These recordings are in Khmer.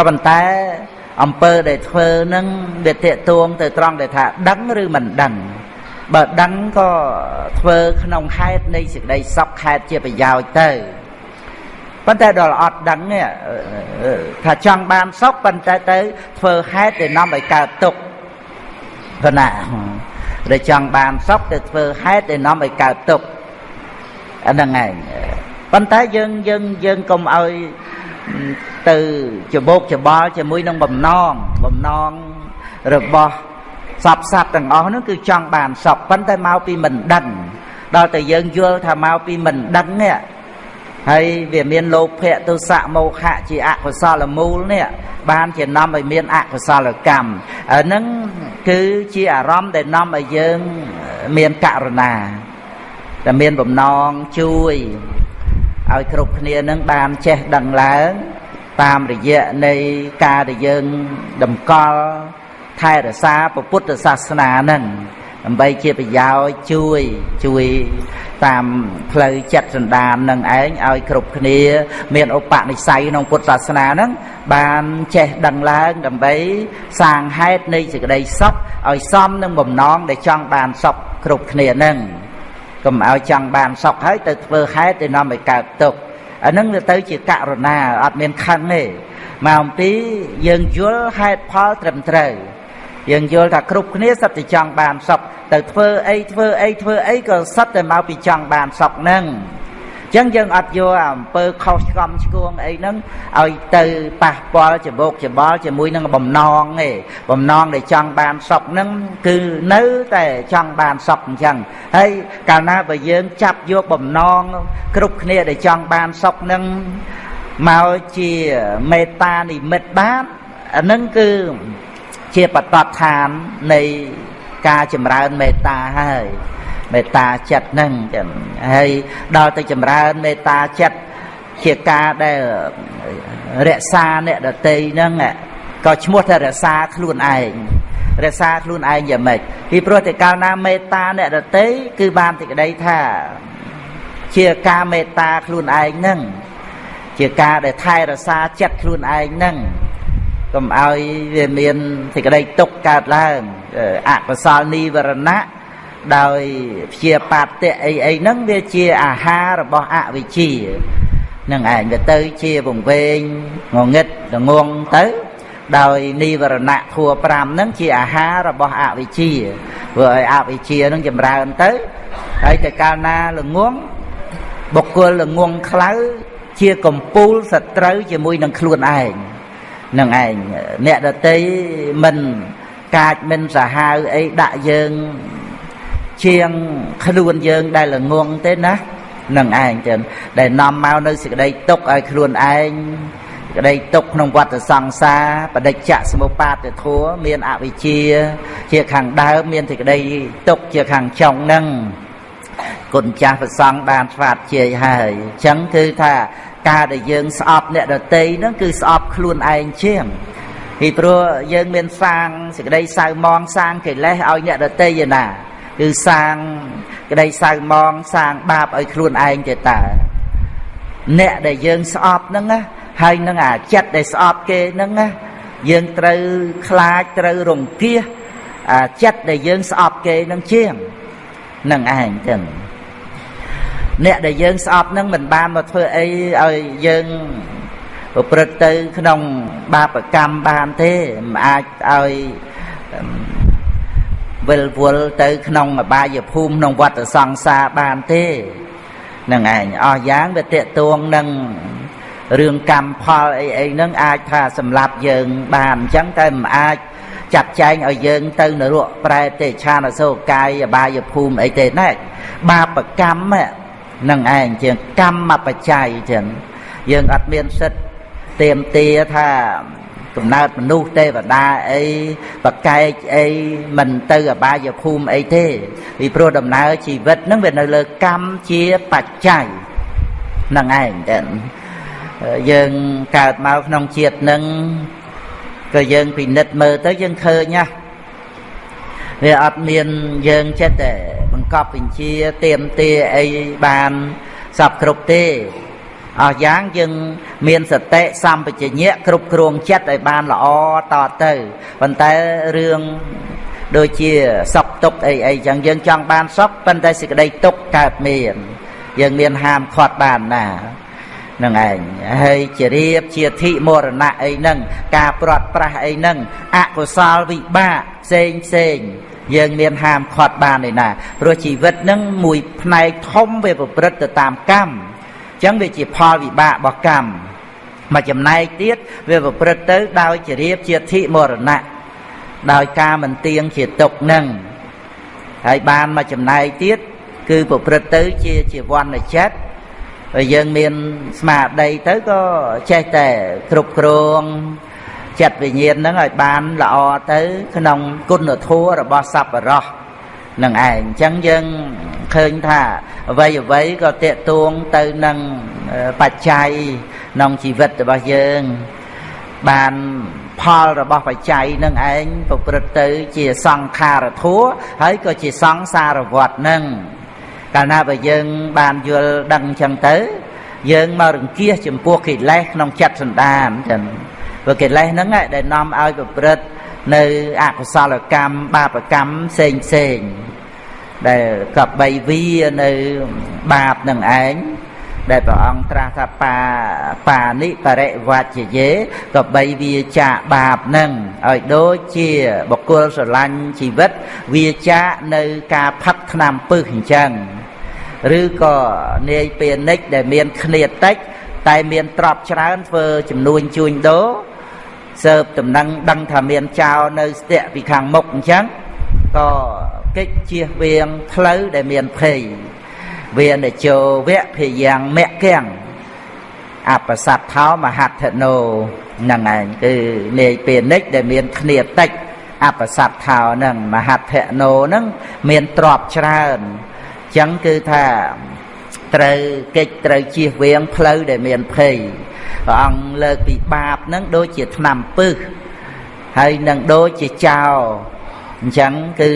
ក៏ប៉ុន្តែអំពើដែលធ្វើនឹងវាតេតួងទៅត្រង់ដែលថាដឹងឬមិនដឹងបើដឹងក៏ធ្វើក្នុងហេតុនៃសេចក្តីសុខហេតុជាប្រយោជន៍ទៅប៉ុន្តែដល់អត់ដឹងនេះថាចង់បានសុខប៉ុន្តែទៅធ្វើហេតុដែលនាំឲ្យកើតទុក្ខគណៈដែលចង់បានសុខទៅធ្វើហេតុដែលនាំឲ្យកើតទុក្ខអាហ្នឹងឯងប៉ុន្តែយើងយើងយើងកុំឲ្យ ទៅច្បោកច្បល់ជាមួយនឹងបំណងបំណងរបស់សពសត្វទាំងអស់នោះគឺចង់បានសុខប៉ុន្តែមកពីមិនដឹងដល់តែយើងយល់ថាមកពីមិនដឹងនេះហើយវាមានលោភៈទុសៈមោហៈជាអកុសលមូលនេះបានជានាំឲ្យមានអកុសលកម្មអាហ្នឹងគឺជាអារម្មណ៍ដែលនាំឲ្យយើងមានករណាតែមានបំណងជួយ ឲ្យគ្រប់គ្នានឹងបានចេះដឹងឡើងតាមរយៈនៃការដែលយើងតម្កល់ថែរក្សាពុទ្ធសាសនានឹងដើម្បីជាប្រយោជន៍ជួយជួយតាមផ្លូវចិត្តសន្តាននឹងឯងឲ្យគ្រប់គ្នា មានឧបនិស្ស័យក្នុងពុទ្ធសាសនានឹងបានចេះដឹងឡើងដើម្បីសាងហេតុនៃសេចក្តីសុខឲ្យសមនឹងបំណងដែលចង់បានសុខគ្រប់គ្នានឹង កុំឲ្យចង់បានសុខហើយទៅធ្វើហេតុដែលនាំឲ្យកើតទុក្ខអានឹងទៅជាករណាអត់មានខឹងទេមកអំពីយើងយល់ហេតុផលត្រឹមត្រូវយើងយល់ថាគ្រប់គ្នាសិតតែចង់បានសុខទៅធ្វើអីធ្វើអីធ្វើអីក៏សិតតែមកពីចង់បានសុខហ្នឹងអញ្ចឹងយើងអត់យកអំពើខុសឆ្គំឆ្គងអីហ្នឹងឲ្យទៅប៉ះពាល់ច្បោកច្បល់ជាមួយនឹងបំណងទេបំណងដែលចង់បានសុខហ្នឹងគឺនៅតែចង់បានសុខអញ្ចឹងហើយកាលណាបើយើងចាប់យកបំណងគ្រប់គ្នាដែលចង់បានសុខហ្នឹងមកជាមេត្តានិមិត្តបានអាហ្នឹងគឺជាបតតឋាននៃការចម្រើនមេត្តាហើយ មេត្តាចិត្តហ្នឹងចឹងហើយដល់ទៅចម្រើនមេត្តាចិត្តជាការដែលរក្សាអ្នកដតីហ្នឹងក៏ឈ្មោះថារក្សាខ្លួនឯងរក្សាខ្លួនឯងយ៉ាងម៉េចពីព្រោះតែកាលណាមេត្តាអ្នកដតីគឺបានទីក្តីថា ជាការមេត្តាខ្លួនឯងហ្នឹងជាការដែលថែរក្សាចិត្តខ្លួនឯងហ្នឹងកុំឲ្យវាមានសេចក្តីទុកកើតឡើងអកុសលនិវរណៈ ដោយព្យាបាទៈអីអីហ្នឹងវាជាអាហាររបស់អវិជ្ជានឹងឯងវាទៅជាវង្វេងងងឹតល្ងងទៅ ដោយនិវរណៈធัว5ហ្នឹងជាអាហាររបស់អវិជ្ជាធ្វើឲ្យអវិជ្ជាហ្នឹងចម្រើនទៅហើយតែកាលណាល្ងងបុគ្គលល្ងងខ្លៅជាកំពូលសត្រូវជាមួយនឹងខ្លួនឯងនឹងឯងអ្នកដតីមិនកាចមិនសាហាវអីដាក់យើង ជាងខ្លួនយើងដែលល្ងងទេណានឹងឯងចឹងដែលនាំមកនៅសេចក្តីទុកឲ្យខ្លួនឯងក្តីទុកក្នុងវត្តសង្សារបដិច្ចសមុបាទធัวមានអវិជ្ជា ជាខាងដើមមានសេចក្តីទុកជាខាងចុងនឹងគុណចាស់ប្រសង់បានស្វាតជាយហើយអញ្ចឹងគឺថាការដែលយើងស្អប់អ្នកដតីហ្នឹងគឺស្អប់ខ្លួនឯងជាងពីព្រោះយើងមានសាងសេចក្តីសៅមងសាងកិលេសឲ្យអ្នកដតីឯណា គឺសាងក្តីសៅមងសាងបាបឲ្យខ្លួនឯងទេតើអ្នកដែលយើងស្អប់ហ្នឹងណាហើយនឹងអាចិត្តដែលស្អប់គេហ្នឹងណាយើងត្រូវខ្លាចត្រូវរង្គៀសអាចិត្តដែលយើងស្អប់គេនឹងជាងនឹងឯងចឹងអ្នកដែលយើងស្អប់នឹងមិនបានមកធ្វើអីឲ្យយើងប្រព្រឹត្តទៅក្នុងបាបកម្មបានទេមិនអាចឲ្យ វិលវល់ទៅក្នុងអបាយភូមិក្នុងវត្តសង្សារបានទេនឹងឯងអស់យ៉ាងវាតេតួងនឹងរឿងកម្មផលអីអីហ្នឹងអាចថាសម្លាប់យើងបានអញ្ចឹងតែមិនអាចចាត់ចែងឲ្យយើងទៅនរកប្រែទេឆានអសូកាយអបាយភូមិអីទេណាបាបកម្មនឹងឯងជាកម្មបច្ច័យចឹងយើងអត់មានសិទ្ធទៀមទាថា កំណើតមនុស្សទេវតាអីបកែកអីមិនទៅអបាយភូមិអីទេពីព្រោះដំណើរជីវិតហ្នឹងវានៅលើកម្មជាបច្ច័យនឹងឯងចឹងយើងកើតមកក្នុងជាតិហ្នឹងក៏យើងពិនិត្យមើលទៅយើងឃើញណាវាអត់មានយើងចិត្តតែបង្កប់បញ្ជាទៀមទាអីបានសពគ្រប់ទេ អស់យ៉ាងយើងមានសតិសម្បជញ្ញៈគ្រប់គ្រងចិត្តឲ្យបានល្អតទៅប៉ុន្តែរឿងដូចជាសុខទុក្ខអីអីចឹងយើងចង់បានសុខប៉ុន្តែសេចក្តីទុក្ខកើតមាន យើងមានហាមឃាត់បានណានឹងឯងហើយជារៀបជាធិមរណៈអីហ្នឹងការព្រាត់ប្រាសអីហ្នឹងអកុសលវិបាកផ្សេងផ្សេងយើងមានហាមឃាត់បានឯណាព្រោះជីវិតហ្នឹងមួយផ្នែកធំវាប្រព្រឹត្តទៅតាមកម្មអញ្ចឹងវាជាផលវិបាករបស់កម្មមួយចំណែកទៀតវាប្រព្រឹត្តទៅដោយជារៀបជាធិមរណៈដោយការមិនទៀងជាទុកនឹងហើយបានមកចំណែកទៀតគឺប្រព្រឹត្តទៅជាជាវណ្ណចិត្តហើយយើងមានស្មារតីទៅក៏ចេះតែគ្រប់គ្រងចិត្តវិញ្ញាណហ្នឹងឲ្យបានល្អទៅ ក្នុងគុណធម៌របស់សប្បុរសនឹងឯងអញ្ចឹងយើង ឃើញថាអ្វីអ្វីក៏តេតួងទៅនឹងបច្ច័យក្នុងជីវិតរបស់យើង បានផលរបស់បច្ច័យនឹងឯងប្រព្រឹត្តទៅជាសង្ខារធัวហើយក៏ជាសង្សារវត្តនឹងកាលណាបើយើងបានយល់ដឹងអញ្ចឹងទៅយើងមករង្គៀសចំពោះកិលេសក្នុងចិត្តសន្តានចឹងព្រោះកិលេសហ្នឹងដែលនាំឲ្យប្រព្រឹត្តនៅអកុសលកម្មបាបកម្មផ្សេងផ្សេង ដែលកបីវានៅបាបនឹងឯងដែលព្រះអង្គត្រាស់ថាបាបានិបរិវច្ចយេក៏បីវាចាបាបនឹងឲ្យដូចជាបុគ្គលស្រឡាញ់ជីវិតវាចានៅការផឹកថ្នាំពឹសអញ្ចឹងឬក៏នាយពាណិជ្ជដែលមានគ្នាតិចតែមានទ្រព្យច្រើនធ្វើចំនួនជួញដូរសើបតំណឹងដឹងថាមានចោលនៅស្ទាក់ពីខាងមុខអញ្ចឹងក៏ កិច្ចជៀសវាងផ្លូវដែលមានភ័យវានជោវៈភយ៉ាងមគ្គំអបសត្ថោមហត្ថណោហ្នឹងឯងគឺនាយពាណិជ្ជដែលមានគ្នាតិចអបសត្ថោហ្នឹងមហត្ថណោហ្នឹងមានទ្រព្យច្រើនអញ្ចឹងគឺថាត្រូវកិច្ចត្រូវជៀសវាងផ្លូវដែលមានភ័យព្រះអង្គលើកពីបាបហ្នឹងដូចជាឆ្នាំពឹសហើយនឹងដូចជាចោល អញ្ចឹងគឺ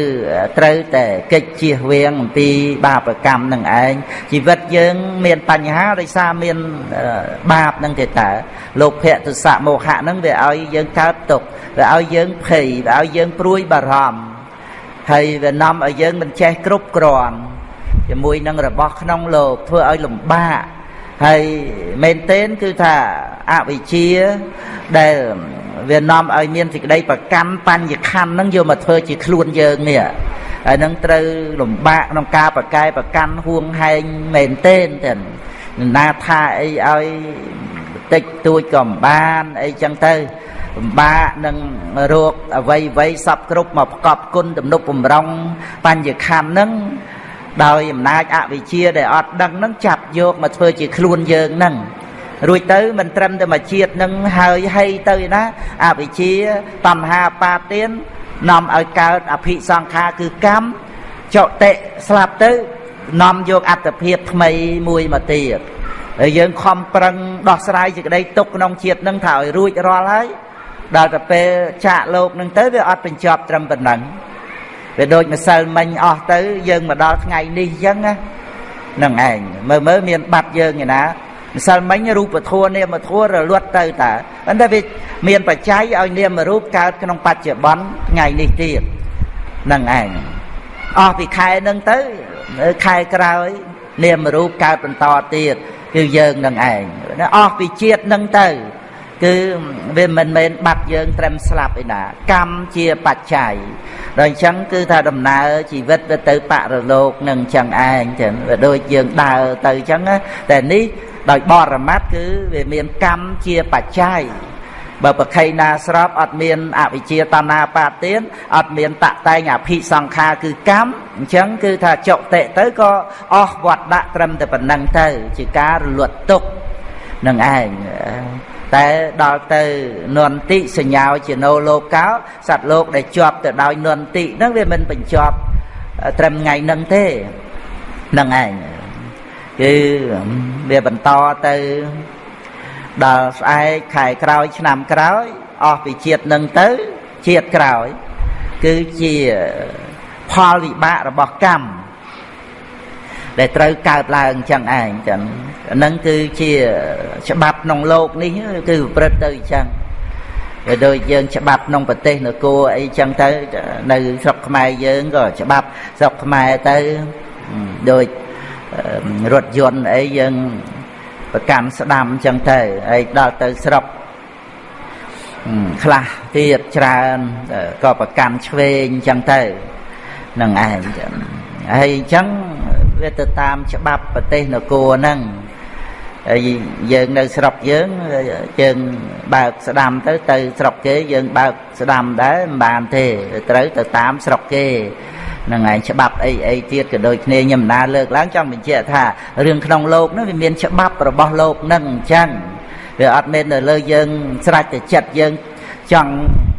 ត្រូវតែកិច្ចជៀសវាងអំពីបាបកម្មនឹងឯងជីវិតយើង មានបញ្ហាដោយសារមានបាបនឹងទេតើលោភៈទុសៈមោហៈនឹងវាឲ្យយើងកើតទុក្ខវាឲ្យយើងភ័យវាឲ្យយើងព្រួយបារម្ភហើយវានាំឲ្យយើងមិនចេះគ្រប់គ្រាន់ជាមួយនឹងរបស់ក្នុងលោកធ្វើឲ្យលំបាកហើយមែនទែនគឺថាអវិជ្ជាដែល វានាំឲ្យមានសេចក្តីប្រកម្មបញ្ញខណ្ឌហ្នឹងយកមកធ្វើជាខ្លួនយើងនេះហើយនឹងត្រូវលំបាកក្នុងការប្រកែប្រកាន់ហួងហែងមែនទែនទាំងណាថាអីឲ្យតិចតួចក៏មិនបានអីចឹងទៅលំបាកនឹងរោគអវ័យអវ័យសពគ្រប់មកប្រកបគុណទំនុកបំរុងបញ្ញខណ្ឌហ្នឹងដោយអំណាចអវិជ្ជាដែលអត់ដឹងហ្នឹងចាប់យកមកធ្វើជាខ្លួនយើងហ្នឹង រួចទៅមិនត្រឹមតែមកជាតិនឹងហើយហីទៅណាអវិជ្ជាតណ្ហាបាទាននាំឲ្យកើតអភិសង្ខារគឺកម្មចតិស្លាប់ទៅនាំយកអត្តភាពថ្មីមួយមកទៀតហើយយើងខំប្រឹងដោះស្រាយសេចក្តីទុកក្នុងជាតិនឹងថាឲ្យរួចរាល់ហើយដល់ទៅពេលចាកលោកនឹងទៅវាអត់បញ្ចប់ត្រឹមប៉ុណ្ណឹងវាដូចម្សិលមិញអស់ទៅយើងមកដល់ថ្ងៃនេះអញ្ចឹងណានឹងឯងមើលមើលមានបាត់យើងឯណា ម្សិលមិញរូបធัวនាមធัวរលត់ទៅតើប៉ុន្តែវាមានបច្ច័យឲ្យនាមរូបកើតក្នុងបច្ចុប្បន្នថ្ងៃនេះទៀតនឹងឯងអស់ពីខែនឹងទៅខែក្រោយ នាមរូបកើតបន្តទៀតគឺយើងនឹងឯងអស់ពីជាតិនឹងទៅគឺវាមិនមែនបាត់យើងត្រឹមស្លាប់ឯណាកម្មជាបច្ច័យដល់អញ្ចឹងគឺថាដំណើរជីវិតទៅទៅបរលោកនឹងអញ្ចឹងឯងចឹងវាដូចយើងដើរទៅអញ្ចឹងតែនេះ ដោយបរមត្តគឺវាមានកម្មជាបច្ច័យបើប្រខៃណាស្របអត់មានអវិជ្ជាតណ្ហាបាទានអត់មានតតែងអភិសង្ខារគឺកម្មអញ្ចឹងគឺថាចុតិទៅក៏អស់វត្តដាក់ត្រឹមតែប៉ុណ្្នឹងទៅ ជាការរលត់ទុកនឹងឯងតែដល់ទៅនន្តិសញ្ញាជាណូលោកោសត្វលោកដែលជាប់ទៅដោយនន្តិហ្នឹងវាមិនបញ្ចប់ត្រឹមថ្ងៃហ្នឹងទេហ្នឹងឯង គឺវាបន្តទៅដល់ស្អែកខែក្រោយឆ្នាំក្រោយអស់ពីជាតិនឹងទៅជាតិក្រោយគឺជាផលវិបាករបស់កម្ម ដែលត្រូវកើតឡើងអញ្ចឹងឯងចឹងហ្នឹងគឺជាច្បាប់ក្នុងโลกនេះគឺប្រព្រឹត្តទៅអញ្ចឹងវាដូចយើងច្បាប់ក្នុងប្រទេសនគរអីចឹងទៅនៅស្រុកខ្មែរយើងក៏ច្បាប់ស្រុកខ្មែរទៅដូច រថយន្តអីយើងប្រកាន់ស្ដាំចឹងទៅហើយដល់ទៅស្រុកខ្លះទៀតច្រើនក៏ប្រកាន់ឆ្វេងចឹងទៅនឹងឯងចឹងហើយអញ្ចឹងវាទៅតាមច្បាប់ប្រទេសនគរហ្នឹងហើយយើងនៅស្រុកយើងយើងបើកស្ដាំទៅទៅស្រុកគេយើងបើកស្ដាំដែរមិនបានទេត្រូវទៅតាមស្រុកគេ នឹងឯងច្បាប់អីអីទៀតក៏ដូចគ្នាខ្ញុំដើរលើកឡើងចង់បញ្ជាក់ថារឿងក្នុងលោកនោះវាមានច្បាប់របស់លោកនឹងអញ្ចឹងវាអត់មែននៅលើយើងស្រេចតែចិត្តយើងចង់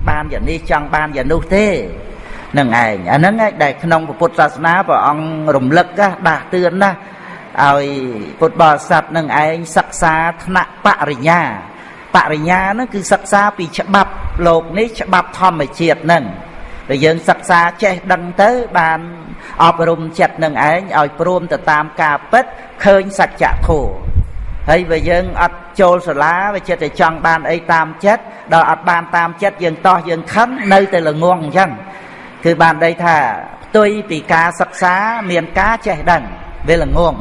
បានយ៉ាងនេះចង់បានយ៉ាងនោះទេនឹងឯងអាហ្នឹងដែលក្នុងពុទ្ធសាសនាព្រះអង្គរំលឹកដាស់តឿនណាស់ឲ្យពុទ្ធបរិស័ទនឹងឯងសិក្សាថ្នាក់បរិញ្ញាបរិញ្ញាហ្នឹងគឺសិក្សាពីច្បាប់លោកនេះច្បាប់ធម្មជាតិហ្នឹង ដែលយើងសិក្សាចេះដឹងទៅបានអប់រំចិត្តនឹងឯងឲ្យព្រមទៅតាមការពិតឃើញសច្ចធម៌ហើយបើយើងអត់ចូលសាលាវាចិត្តតែចង់បានអីតាមចិត្តដល់អត់បានតាមចិត្តយើងតោះយើងខឹងនៅតែល្ងងអញ្ចឹងគឺបានដីថាផ្ទុយពីការសិក្សាមានការចេះដឹងវាល្ងង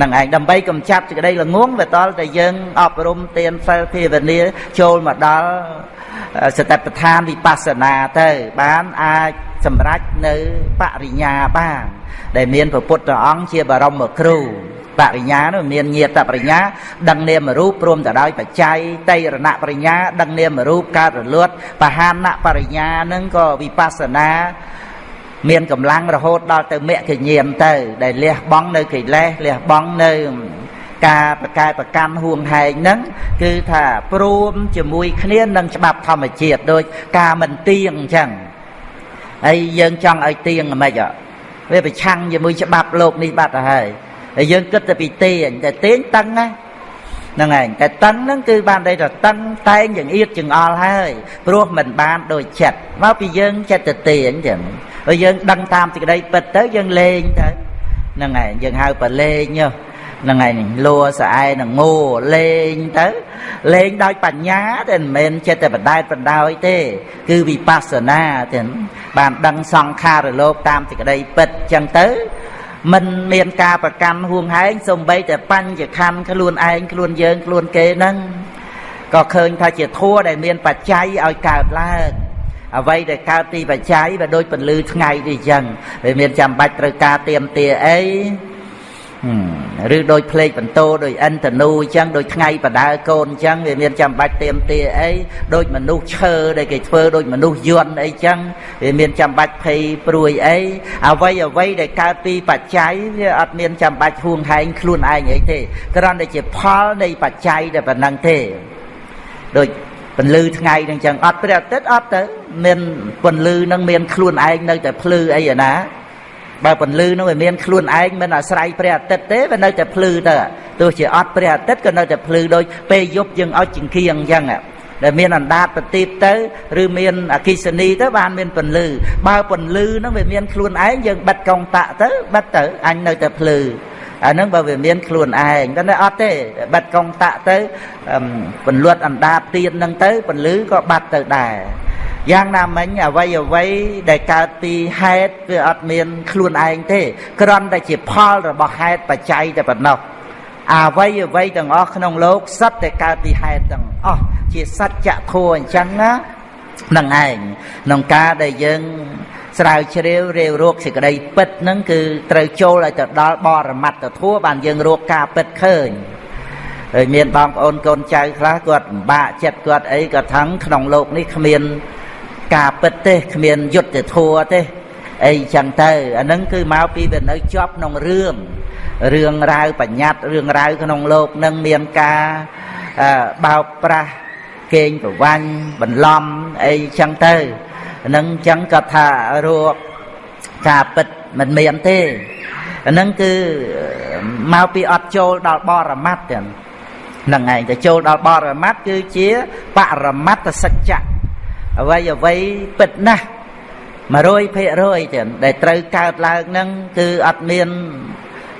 នឹងឯងដើម្បីកំចាត់សេចក្តីល្ងងវាតលតែយើងអប់រំទានសិលភាវនាចូលមកដល់ សតិប្បដ្ឋានវិបស្សនាទៅ បានអាចសម្រេចនៅបរិញ្ញាបាន ដែលមានព្រះពុទ្ធអង្គជាបរមគ្រូបរិញ្ញានោះមានញាតបរិញ្ញាដឹងនាមរូបព្រមទៅដោយបច្ច័យតៃរណបរិញ្ញាដឹងនាមរូបកើតរលត់បហានបរិញ្ញានឹងក៏វិបស្សនា មានកម្លាំងរហូតដល់ទៅមគ្គញាមទៅ ដែលលះបង់នៅកិលេសលះបង់នៅ ការប្រកែប្រកាន់ហួងហែងហ្នឹងគឺថាព្រមជាមួយគ្នានឹងច្បាប់ធម្មជាតិដូចការមិនទៀងអញ្ចឹងហើយយើងចង់ឲ្យទៀងហ្មងវាប្រឆាំងជាមួយច្បាប់លោកនេះបាត់ទៅហើយហើយយើងគិតតែពីទាញតែទាញតឹងណាហ្នឹងឯងតែតឹងហ្នឹងគឺបានន័យថាតឹងតែងយ៉ាងអៀតចង្អល់ហើយព្រោះមិនបានដូចចិត្តមកពីយើងចិត្តទៅទាញចឹងហើយយើងដឹងតាមសេចក្តីពិតទៅយើងលេងទៅហ្នឹងឯងយើងហៅប្រលេង ហ្នឹងឯងលួស្អែនឹងងោលេងទៅលេងដោយបញ្ញាតែមិនមែនចិត្តតែបដែតបណ្ដោយទេ គឺវិបស្សនាទេបានដឹងសង្ខារលោកតាមសេចក្តីពិតចឹងទៅមិនមានការប្រកាន់ហួងហែងសំបីតែបញ្ញខណ្ឌខ្លួនឯងខ្លួនយើងខ្លួនគេហ្នឹងក៏ឃើញថាជាធัวដែលមានបច្ច័យឲ្យកើតឡើងអ្វីដែលកើតទីបច្ច័យវាដូចពន្លឺថ្ងៃនេះអញ្ចឹងវាមានចាំបាច់ត្រូវការទៀមទាអី ឬដូចភ្លេចបន្ទោដូចអិនតនូអញ្ចឹងដូចថ្ងៃបដើកូនអញ្ចឹងវាមានចាំបាច់ទៀមទាអីដូចមនុស្សឈើដែលគេធ្វើដូចមនុស្សយន្តអីអញ្ចឹងវាមានចាំបាច់ភ័យព្រួយអីអ្វីអ្វីដែលកើតពីបច្ច័យវាអត់មានចាំបាច់ហួងហែងខ្លួនឯងអីទេគ្រាន់តែជាផលនៃបច្ច័យតែប៉ុណ្ណឹងទេដូចពន្លឺថ្ងៃនឹងចឹងអត់ព្រះអាទិត្យអត់ទៅមានពន្លឺនឹងមានខ្លួនឯងនៅតែភ្លឺអីណា បើពន្លឺនោះវាមានខ្លួនឯងមិនអាស្រ័យព្រះអាទិត្យទេវានៅតែភ្លឺទៅទោះជាអត់ព្រះអាទិត្យក៏នៅតែភ្លឺដូចពេលយប់យើងឲ្យចង្គៀងអញ្ចឹងដែលមានអណ្ដាតប្រទីបទៅឬមានអគិសនីទៅបានមានពន្លឺបើពន្លឺហ្នឹងវាមានខ្លួនឯងយើងបិទកងតាក់ទៅបិទទៅអញនៅតែភ្លឺអាហ្នឹងបើវាមានខ្លួនឯងតែអត់ទេបិទកងតាក់ទៅពន្លត់អណ្ដាតទៀនហ្នឹងទៅពន្លឺក៏បាត់ទៅដែរ យ៉ាងណាមិញអវ័យអវ័យដែលកើតពីហេតុវាអត់មានខ្លួនឯងទេគ្រាន់តែជាផលរបស់ហេតុបច្ច័យតែប៉ុណ្ណោះអវ័យអវ័យទាំងអស់ក្នុងโลกសត្វតែកើតពីហេតុទាំងអស់ជាសច្ចធម៌អញ្ចឹងណានឹងឯងក្នុងការដែលយើងស្រាវជ្រាវរាវរកសេចក្តីពិតហ្នឹងគឺត្រូវចូលឲ្យទៅដល់បរមត្តធัวបានយើងរកការពិតឃើញហើយមានបងប្អូនកូនចៅខ្លះគាត់ពិបាកចិត្តគាត់អីក៏ថឹងក្នុងโลกនេះគ្មាន ការពិតទេគ្មានយុទ្ធធัวទេអីចឹងទៅអានឹងគឺមកពីវានៅជាប់ក្នុងរឿងរឿងរ៉ាវបញ្ញត្តិរឿងរ៉ាវក្នុងលោកនឹងមានការបោកប្រាស់គេងប្រវាញ់បន្លំអីចឹងទៅនឹងចឹងក៏ថារួការពិតមិនមានទេហ្នឹងគឺមកពីអត់ចូលដល់បរមត្តទាំងហ្នឹងឯងទៅចូលដល់បរមត្តគឺជាបរមត្តសច្ចៈ អ្វីអ្វីពិតណាស់100%ទៀតដែលត្រូវកើតឡើងហ្នឹងគឺអត់មាន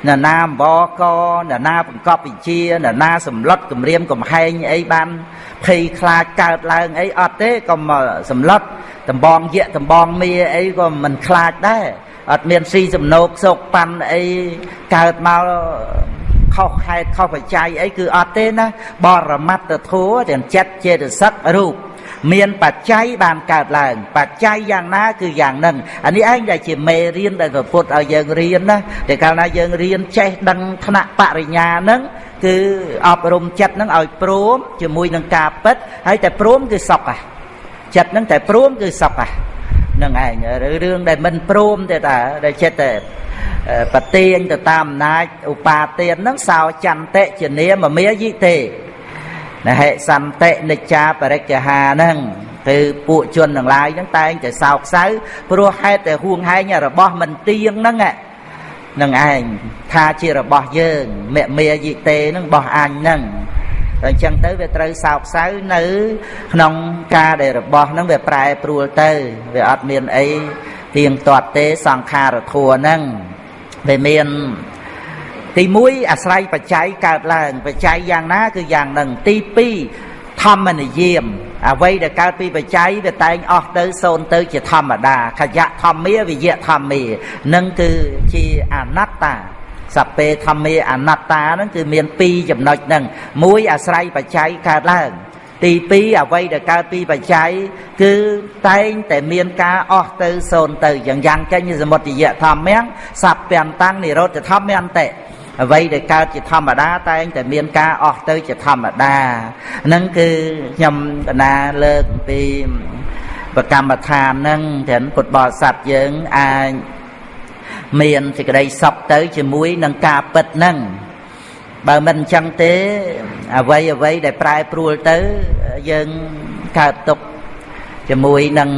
អ្នកណាអម្បកអ្នកណាបង្កប់វិជាអ្នកណាសម្លុតគម្រាមកំហែងអីបានភ័យខ្លាចកើតឡើងអីអត់ទេក៏មកសម្លុតដំបងយៈដំបងមាអីក៏មិនខ្លាចដែរអត់មានស៊ីសំណោកសោកប៉ាន់អីកើតមកខុសហេតុខុសបច្ច័យអីគឺអត់ទេណាបរមត្តធัวទាំងចិត្តចេតសិករូប មានបច្ច័យបានកើតឡើង បច្ច័យយ៉ាងណាគឺយ៉ាងហ្នឹងអានេះឯងដែលជាមេរៀនដែលព្រះពុទ្ធឲ្យយើងរៀនណាតែកាលណាយើងរៀនចេះដឹងថ្នាក់បរិញ្ញាហ្នឹងគឺអប់រំចិត្តហ្នឹងឲ្យព្រមជាមួយនឹងការពិតហើយតែព្រមគឺសុខហ่ะចិត្តហ្នឹងតែព្រមគឺសុខហ่ะនឹងឯងរឿងដែលមិនព្រមទេតាដែលចិត្តតែប្រទៀងទៅតាមអំណាចឧបាទានហ្នឹងសោចន្តិជានាមមាយិទេ ណហិសន្តិនិច្ចាបរិច្ចាហាហ្នឹងគឺពួកជនទាំងឡាយហ្នឹងតែងតែសោកសៅព្រោះហេតុតែហួងហែងរបស់មិនទៀងហ្នឹងនឹងឯងថាជារបស់យើងមមាយិទេហ្នឹងរបស់អញហ្នឹងតែអញ្ចឹងទៅវាត្រូវសោកសៅនៅ ក្នុងការដែលរបស់ហ្នឹងវាប្រែប្រួលទៅវាអត់មានអីទៀងទាត់ទេសង្ខារធัวហ្នឹងវាមាន ទី1អាស្រ័យបច្ច័យកើតឡើងបច្ច័យយ៉ាងណាគឺយ៉ាងហ្នឹងទី2ធម្មនិយមអ្វីដែលកើតពីបច្ច័យវាតែងអស់ទៅសូន្យទៅជាធម្មតាខយៈធម្មាវិយៈធម្មានឹងគឺជាអនត្តាសពេធម្មាអនត្តាហ្នឹងគឺមាន2ចំណុចហ្នឹងមួយអាស្រ័យបច្ច័យកើតឡើងទី2អ្វីដែលកើតពីបច្ច័យគឺតែងតែមានការអស់ទៅសូន្យទៅយ៉ាងយ៉ាងចេញសមុទ្យយៈធម្មំសព្វតាំងនិរោធធម្មន្តិ អ្វីដែលកើតជាធម្មតាតែងតែមានការអស់ទៅជាធម្មតាហ្នឹងគឺខ្ញុំកណាលើកពីប្រកម្មដ្ឋានហ្នឹងទាំងពុទ្ធបរិស័ទយើងអាចមានសេចក្តីសុខទៅជាមួយនឹងការពិតហ្នឹងបើមិនអញ្ចឹងទេអ្វីអ្វីដែលប្រែប្រួលទៅយើងកើតទុកជាមួយនឹង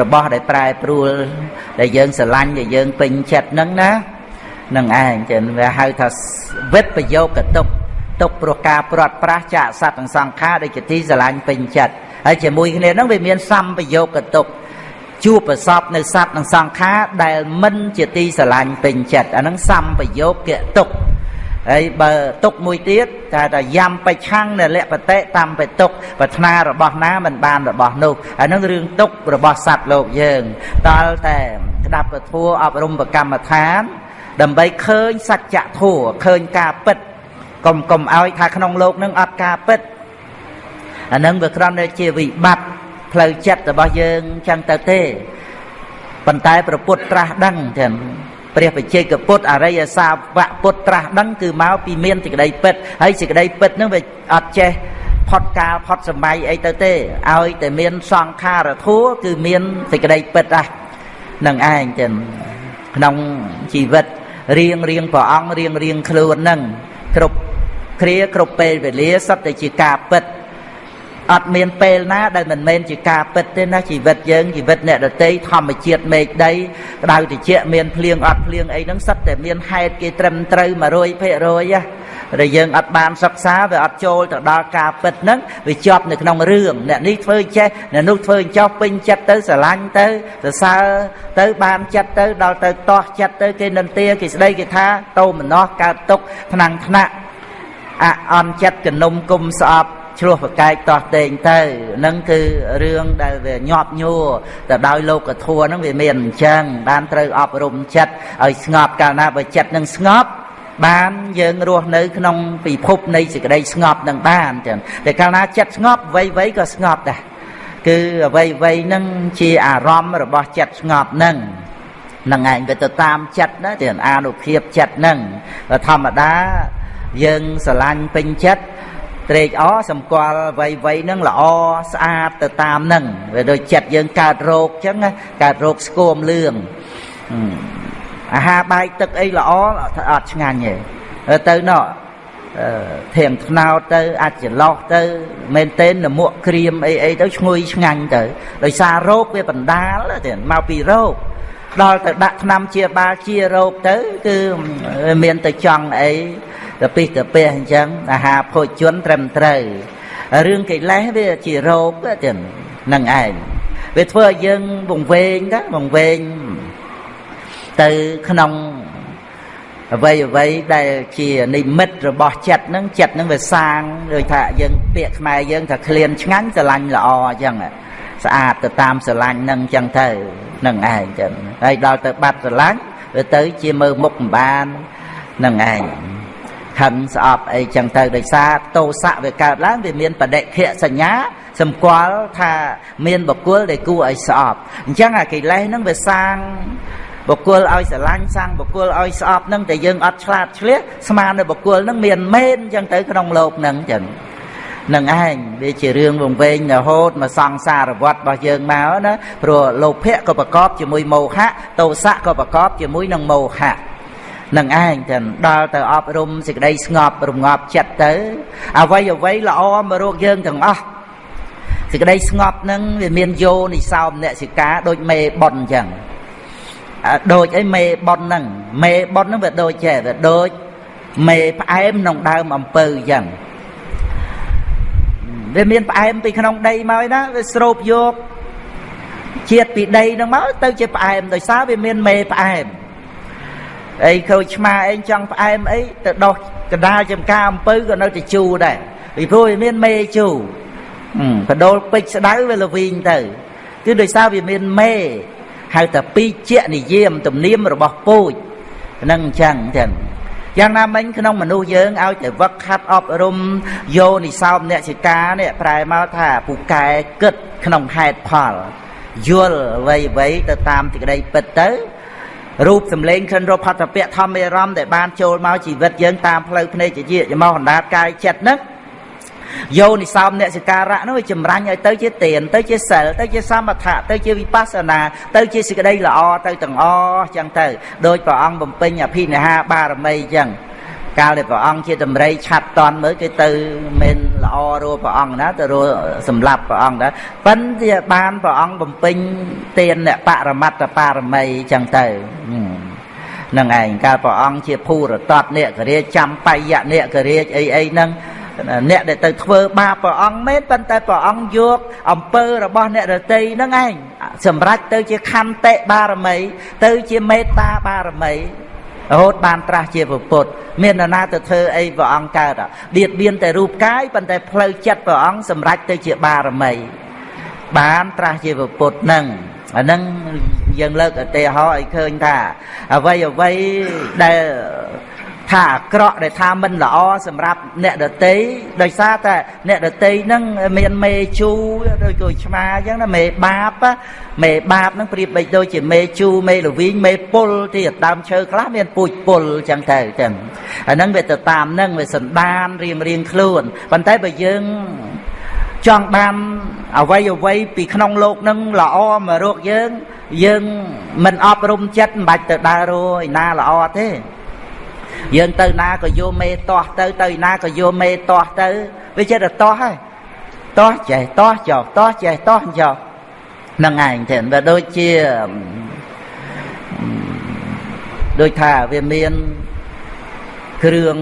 របស់ដែលប្រែប្រួលដែលយើងស្រឡាញ់ដែលយើងពេញចិត្តហ្នឹងណា នឹងឯងចឹងវាហៅថាវិបប្រយោគតុកទុកព្រោះការព្រាត់ប្រាសចាកសត្វនិងសង្ខារដូចជាទីស្រឡាញ់ពេញចិត្តហើយជាមួយគ្នាហ្នឹងវាមានសម្ប្រយោគតុកជួបប្រសពនៅសត្វនិងសង្ខារដែលមិនជាទីស្រឡាញ់ពេញចិត្តអាហ្នឹងសម្ប្រយោគតុកហើយបើទុកមួយទៀតតែថាយ៉ាំបច្ឆាំងនៅលក្ខតិតាមបទុកប្រាថ្នារបស់ណាមិនបានរបស់នោះអានឹងរឿងទុករបស់សត្វលោកយើងដល់តែក្តាប់ពធัวអប់រំប្រកម្មដ្ឋាន ដើម្បីឃើញសច្ចធัวឃើញការពិតកុំកុំឲ្យថាក្នុងលោកនឹងអត់ការពិតអានឹងវាគ្រាន់តែជាវិបត្តិផ្លូវចិត្តរបស់យើងចឹងទៅទេប៉ុន្តែប្រពុតត្រាស់ដឹងទាំងព្រះបច្ចេកពុទ្ធអរិយសាវកពុទ្ធត្រាស់ដឹងគឺមកពីមានសេចក្តីពិតហើយសេចក្តីពិតហ្នឹងវាអត់ចេះផុតកាលផុតសម័យអីទៅទេឲ្យតែមានសង្ខារធัวគឺមានសេចក្តីពិតហ្នឹងនឹងឯងចឹងក្នុងជីវិត រៀងរៀងព្រះអង្គរៀងរៀងខ្លួនហ្នឹងគ្រប់គ្រាគ្រប់ពេលវេលាសត្វតែជាការពិតអត់មានពេលណាដែលមិនមែនជាការពិតទេណាជីវិតយើងជីវិតអ្នកដតីធម្មជាតិមេឃដីក្តៅត្រជាក់មានភ្លៀងអត់ភ្លៀងអីហ្នឹងសិតតែមានហេតុគេត្រឹមត្រូវ100%ណា ដែលយើងអត់បានសិក្សាវាអត់ចូលទៅដល់ការពិតហ្នឹងវាជាប់នៅក្នុងរឿងអ្នកនេះធ្វើចេះអ្នកនោះធ្វើចោះពេញចិត្តទៅស្រឡាញ់ទៅសរសើរទៅបានចិត្តទៅដល់ទៅតោះចិត្តទៅគេនិន្ទាគេស្ដីគេថាតោមនោះកើតទុកថ្នាំងថ្នាក់អអន់ចិត្តកនុំគុំស្អប់ឆ្លោះប្រកែកតោះតេងទៅនឹងគឺរឿងដែលវាញាប់ញួរទៅដោយលោកធัวហ្នឹងវាមានអញ្ចឹងបានត្រូវអប់រំចិត្តឲ្យស្ងប់កាលណាបើចិត្តនឹងស្ងប់ បានយើងរស់នៅ ក្នុងពិភពនៃសេចក្តីស្ងប់នឹងបានចឹងតែកាលណាចិត្តស្ងប់វ័យវ័យក៏ស្ងប់ដែរគឺអ្វីអ្វីហ្នឹងជាអារម្មណ៍របស់ចិត្តស្ងប់ហ្នឹងនឹងឯងវាទៅតាមចិត្តណាទាំងអានុភាពចិត្តហ្នឹងធម្មតាយើងស្រឡាញ់ពេញចិត្តត្រេកអរសម្គាល់វ័យវ័យហ្នឹងល្អស្អាតទៅតាមហ្នឹងវាដូចចិត្តយើងកើតរោគចឹងកើតរោគស្គមលឿង អាហារបាយទឹកអីល្អអត់ឆ្ងាញ់ទេទៅណោះធៀងថ្នោតទៅអាចចន្លោះទៅមែនទេនមួកក្រៀមអីអីទៅឈ្ងុយឆ្ងាញ់ទៅដោយសាររោគវាបណ្ដាលទៅមកពីរោគដល់ទៅដាក់ថ្នាំជាបាលជារោគទៅ គឺមានទៅចង់អីទៅពីទៅពះអញ្ចឹងអាហារភោជនត្រឹមត្រូវរឿងកិលេសវាជារោគទៅនឹងឯងវាធ្វើឲ្យយើងវង្វេងទៅវង្វេង ទៅក្នុងអ្វីអ្វីដែលជានិមិត្តរបស់ចិត្តហ្នឹងចិត្តហ្នឹងវាសាងដូចថាយើងពាក្យខ្មែរយើងថាក្លៀនឆ្ងាញ់ស្រឡាញ់ល្អអញ្ចឹងស្អាតទៅតាមស្រឡាញ់ហ្នឹងអញ្ចឹងទៅនឹងឯងអញ្ចឹងហើយដល់ទៅបាត់ស្រឡាញ់វាទៅជាមើលមុខមិនបាននឹងឯងខឹងស្អប់អីចឹងទៅដោយសារតោសៈវាកើតឡើងវាមានបដិខៈសញ្ញាសម្គាល់ថាមានបុគ្គលដែលគួរឲ្យស្អប់អញ្ចឹងអាកិលេសហ្នឹងវាសាង បុគ្គលឲ្យស្រឡាញ់សាំងបុគ្គលឲ្យស្អប់នឹងតែយើងអត់ឆ្លាតឆ្លៀសស្មាននឹងបុគ្គលនឹងមានមែនអញ្ចឹងទៅក្នុងលោកនឹងអញ្ចឹងនឹងឯងវាជារឿងវង្វេងរហូតមកសង្សារវត្តរបស់យើងមកណាព្រោះលោភៈក៏ប្រកបជាមួយមោហៈទោសៈក៏ប្រកបជាមួយនឹងមោហៈនឹងឯងទាំងដល់ទៅអប់រំសេចក្តីស្ងប់រងាប់ចិត្តទៅអ្វីអ្វីល្អមករកយើងទាំងអស់សេចក្តីស្ងប់នឹងវាមានយោនិសោមអ្នកសិកាដូចមេប៉ុនអញ្ចឹង ដូចអីមេប៉ុនហ្នឹងមេប៉ុនហ្នឹងវាដូចចេះវាដូចមេផ្អែមក្នុងដើមអំពៅអញ្ចឹងវាមានផ្អែមពីក្នុងដីមកណាវាស្រូបយកជាតិពីដីហ្នឹងមកទៅជាផ្អែមដោយសារវាមានមេផ្អែមអីខូចឆ្មាអីចង់ផ្អែមអីទៅដោះកដាលចំការអំពៅក៏នៅតែជូរដែរពីព្រោះវាមានមេជូរបដូលពេជ្រស្ដៅវាលវីងទៅគឺដោយសារវាមានមេ ហៅថាពីជានិយាមទំនៀមរបស់ពូជនឹងអញ្ចឹងចឹងយ៉ាងណាមិញក្នុងមនុស្សយើងឲ្យតែវឹកខាត់អប់រំយោនិសោមអ្នកសិកានេះប្រែមកថាពូកែគិតក្នុងហេតុផលយល់អ្វីអ្វីទៅតាមទីក្តីពិតទៅរូបសម្លេងក្រិនរផតពៈធម្មអារម្មណ៍ដែលបានចូលមកជីវិតយើងតាមផ្លូវភ្នែកជាជាមកអណ្ដាតកាយចិត្តហ្នឹង យោនិសោមអ្នកសិការៈនោះចម្រាញ់ឲ្យទៅជាទានទៅជាសិលទៅជាសមថៈទៅជាវិបស្សនាទៅជាសេចក្តីល្អទៅទាំងអស់ចឹងទៅដោយព្រះអង្គបំពេញអភិនិហាបារមីចឹងកាលដែលព្រះអង្គជាតម្រៃឆាត់តន់មើលគេទៅមិនល្អរួព្រះអង្គណាទៅរួសម្លាប់ព្រះអង្គណាប៉ិនជាបានព្រះអង្គបំពេញទានបរមត្តបារមីចឹងទៅនឹងឯងកាលព្រះអង្គជាភូរតតអ្នកករាជចាំបាយៈអ្នកករាជអីអីហ្នឹង អ្នកដែលទៅធ្វើបាបព្រះអង្គមែនប៉ុន្តែព្រះអង្គយកអំពើរបស់អ្នករតីហ្នឹងឯងសម្រេចទៅជាខន្តិបារមី ទៅជាមេត្តាបារមីរហូតបានត្រាស់ជាពុទ្ធមាននរណាទៅធ្វើអីព្រះអង្គកើតបៀតបៀនតែរូបកាយប៉ុន្តែផ្លូវចិត្តព្រះអង្គសម្រេចទៅជាបារមី បានត្រាស់ជាពុទ្ធនឹងអាហ្នឹងយើងលើកឧទាហរណ៍ឲ្យឃើញថាអ្វីអ្វីដែល ថាអាក្រក់ដែលថាមិនល្អសម្រាប់អ្នកដតីដោយសារតែអ្នកដតីហ្នឹងមានមេជូឬក៏ឆ្មាអញ្ចឹងណាមេបាបមេបាបហ្នឹងប្រៀបបីដូចជាមេជូមេលវីងមេពុលទីដើមឈើខ្លះមានពូជពុលអញ្ចឹងទៅអញ្ចឹងអាហ្នឹងវាទៅតាមហ្នឹងវាសន្តានរៀងរៀងខ្លួនប៉ុន្តែបើយើងចង់បានអ្វីអ្វីពីក្នុងលោកនឹងល្អមករកយើង យើងមិនអប់រំចិត្តមិនបាច់ទៅដើររកឯណាល្អទេ យើងទៅណាក៏យកមេទាស់ទៅទៅណាក៏យកមេទាស់ទៅវាចិត្តតែទាស់ហើយទាស់ចេះទាស់ចោទាស់ចេះទាស់ចោនឹងឯងទេវាដូចជាដូចថាវាមានគ្រឿង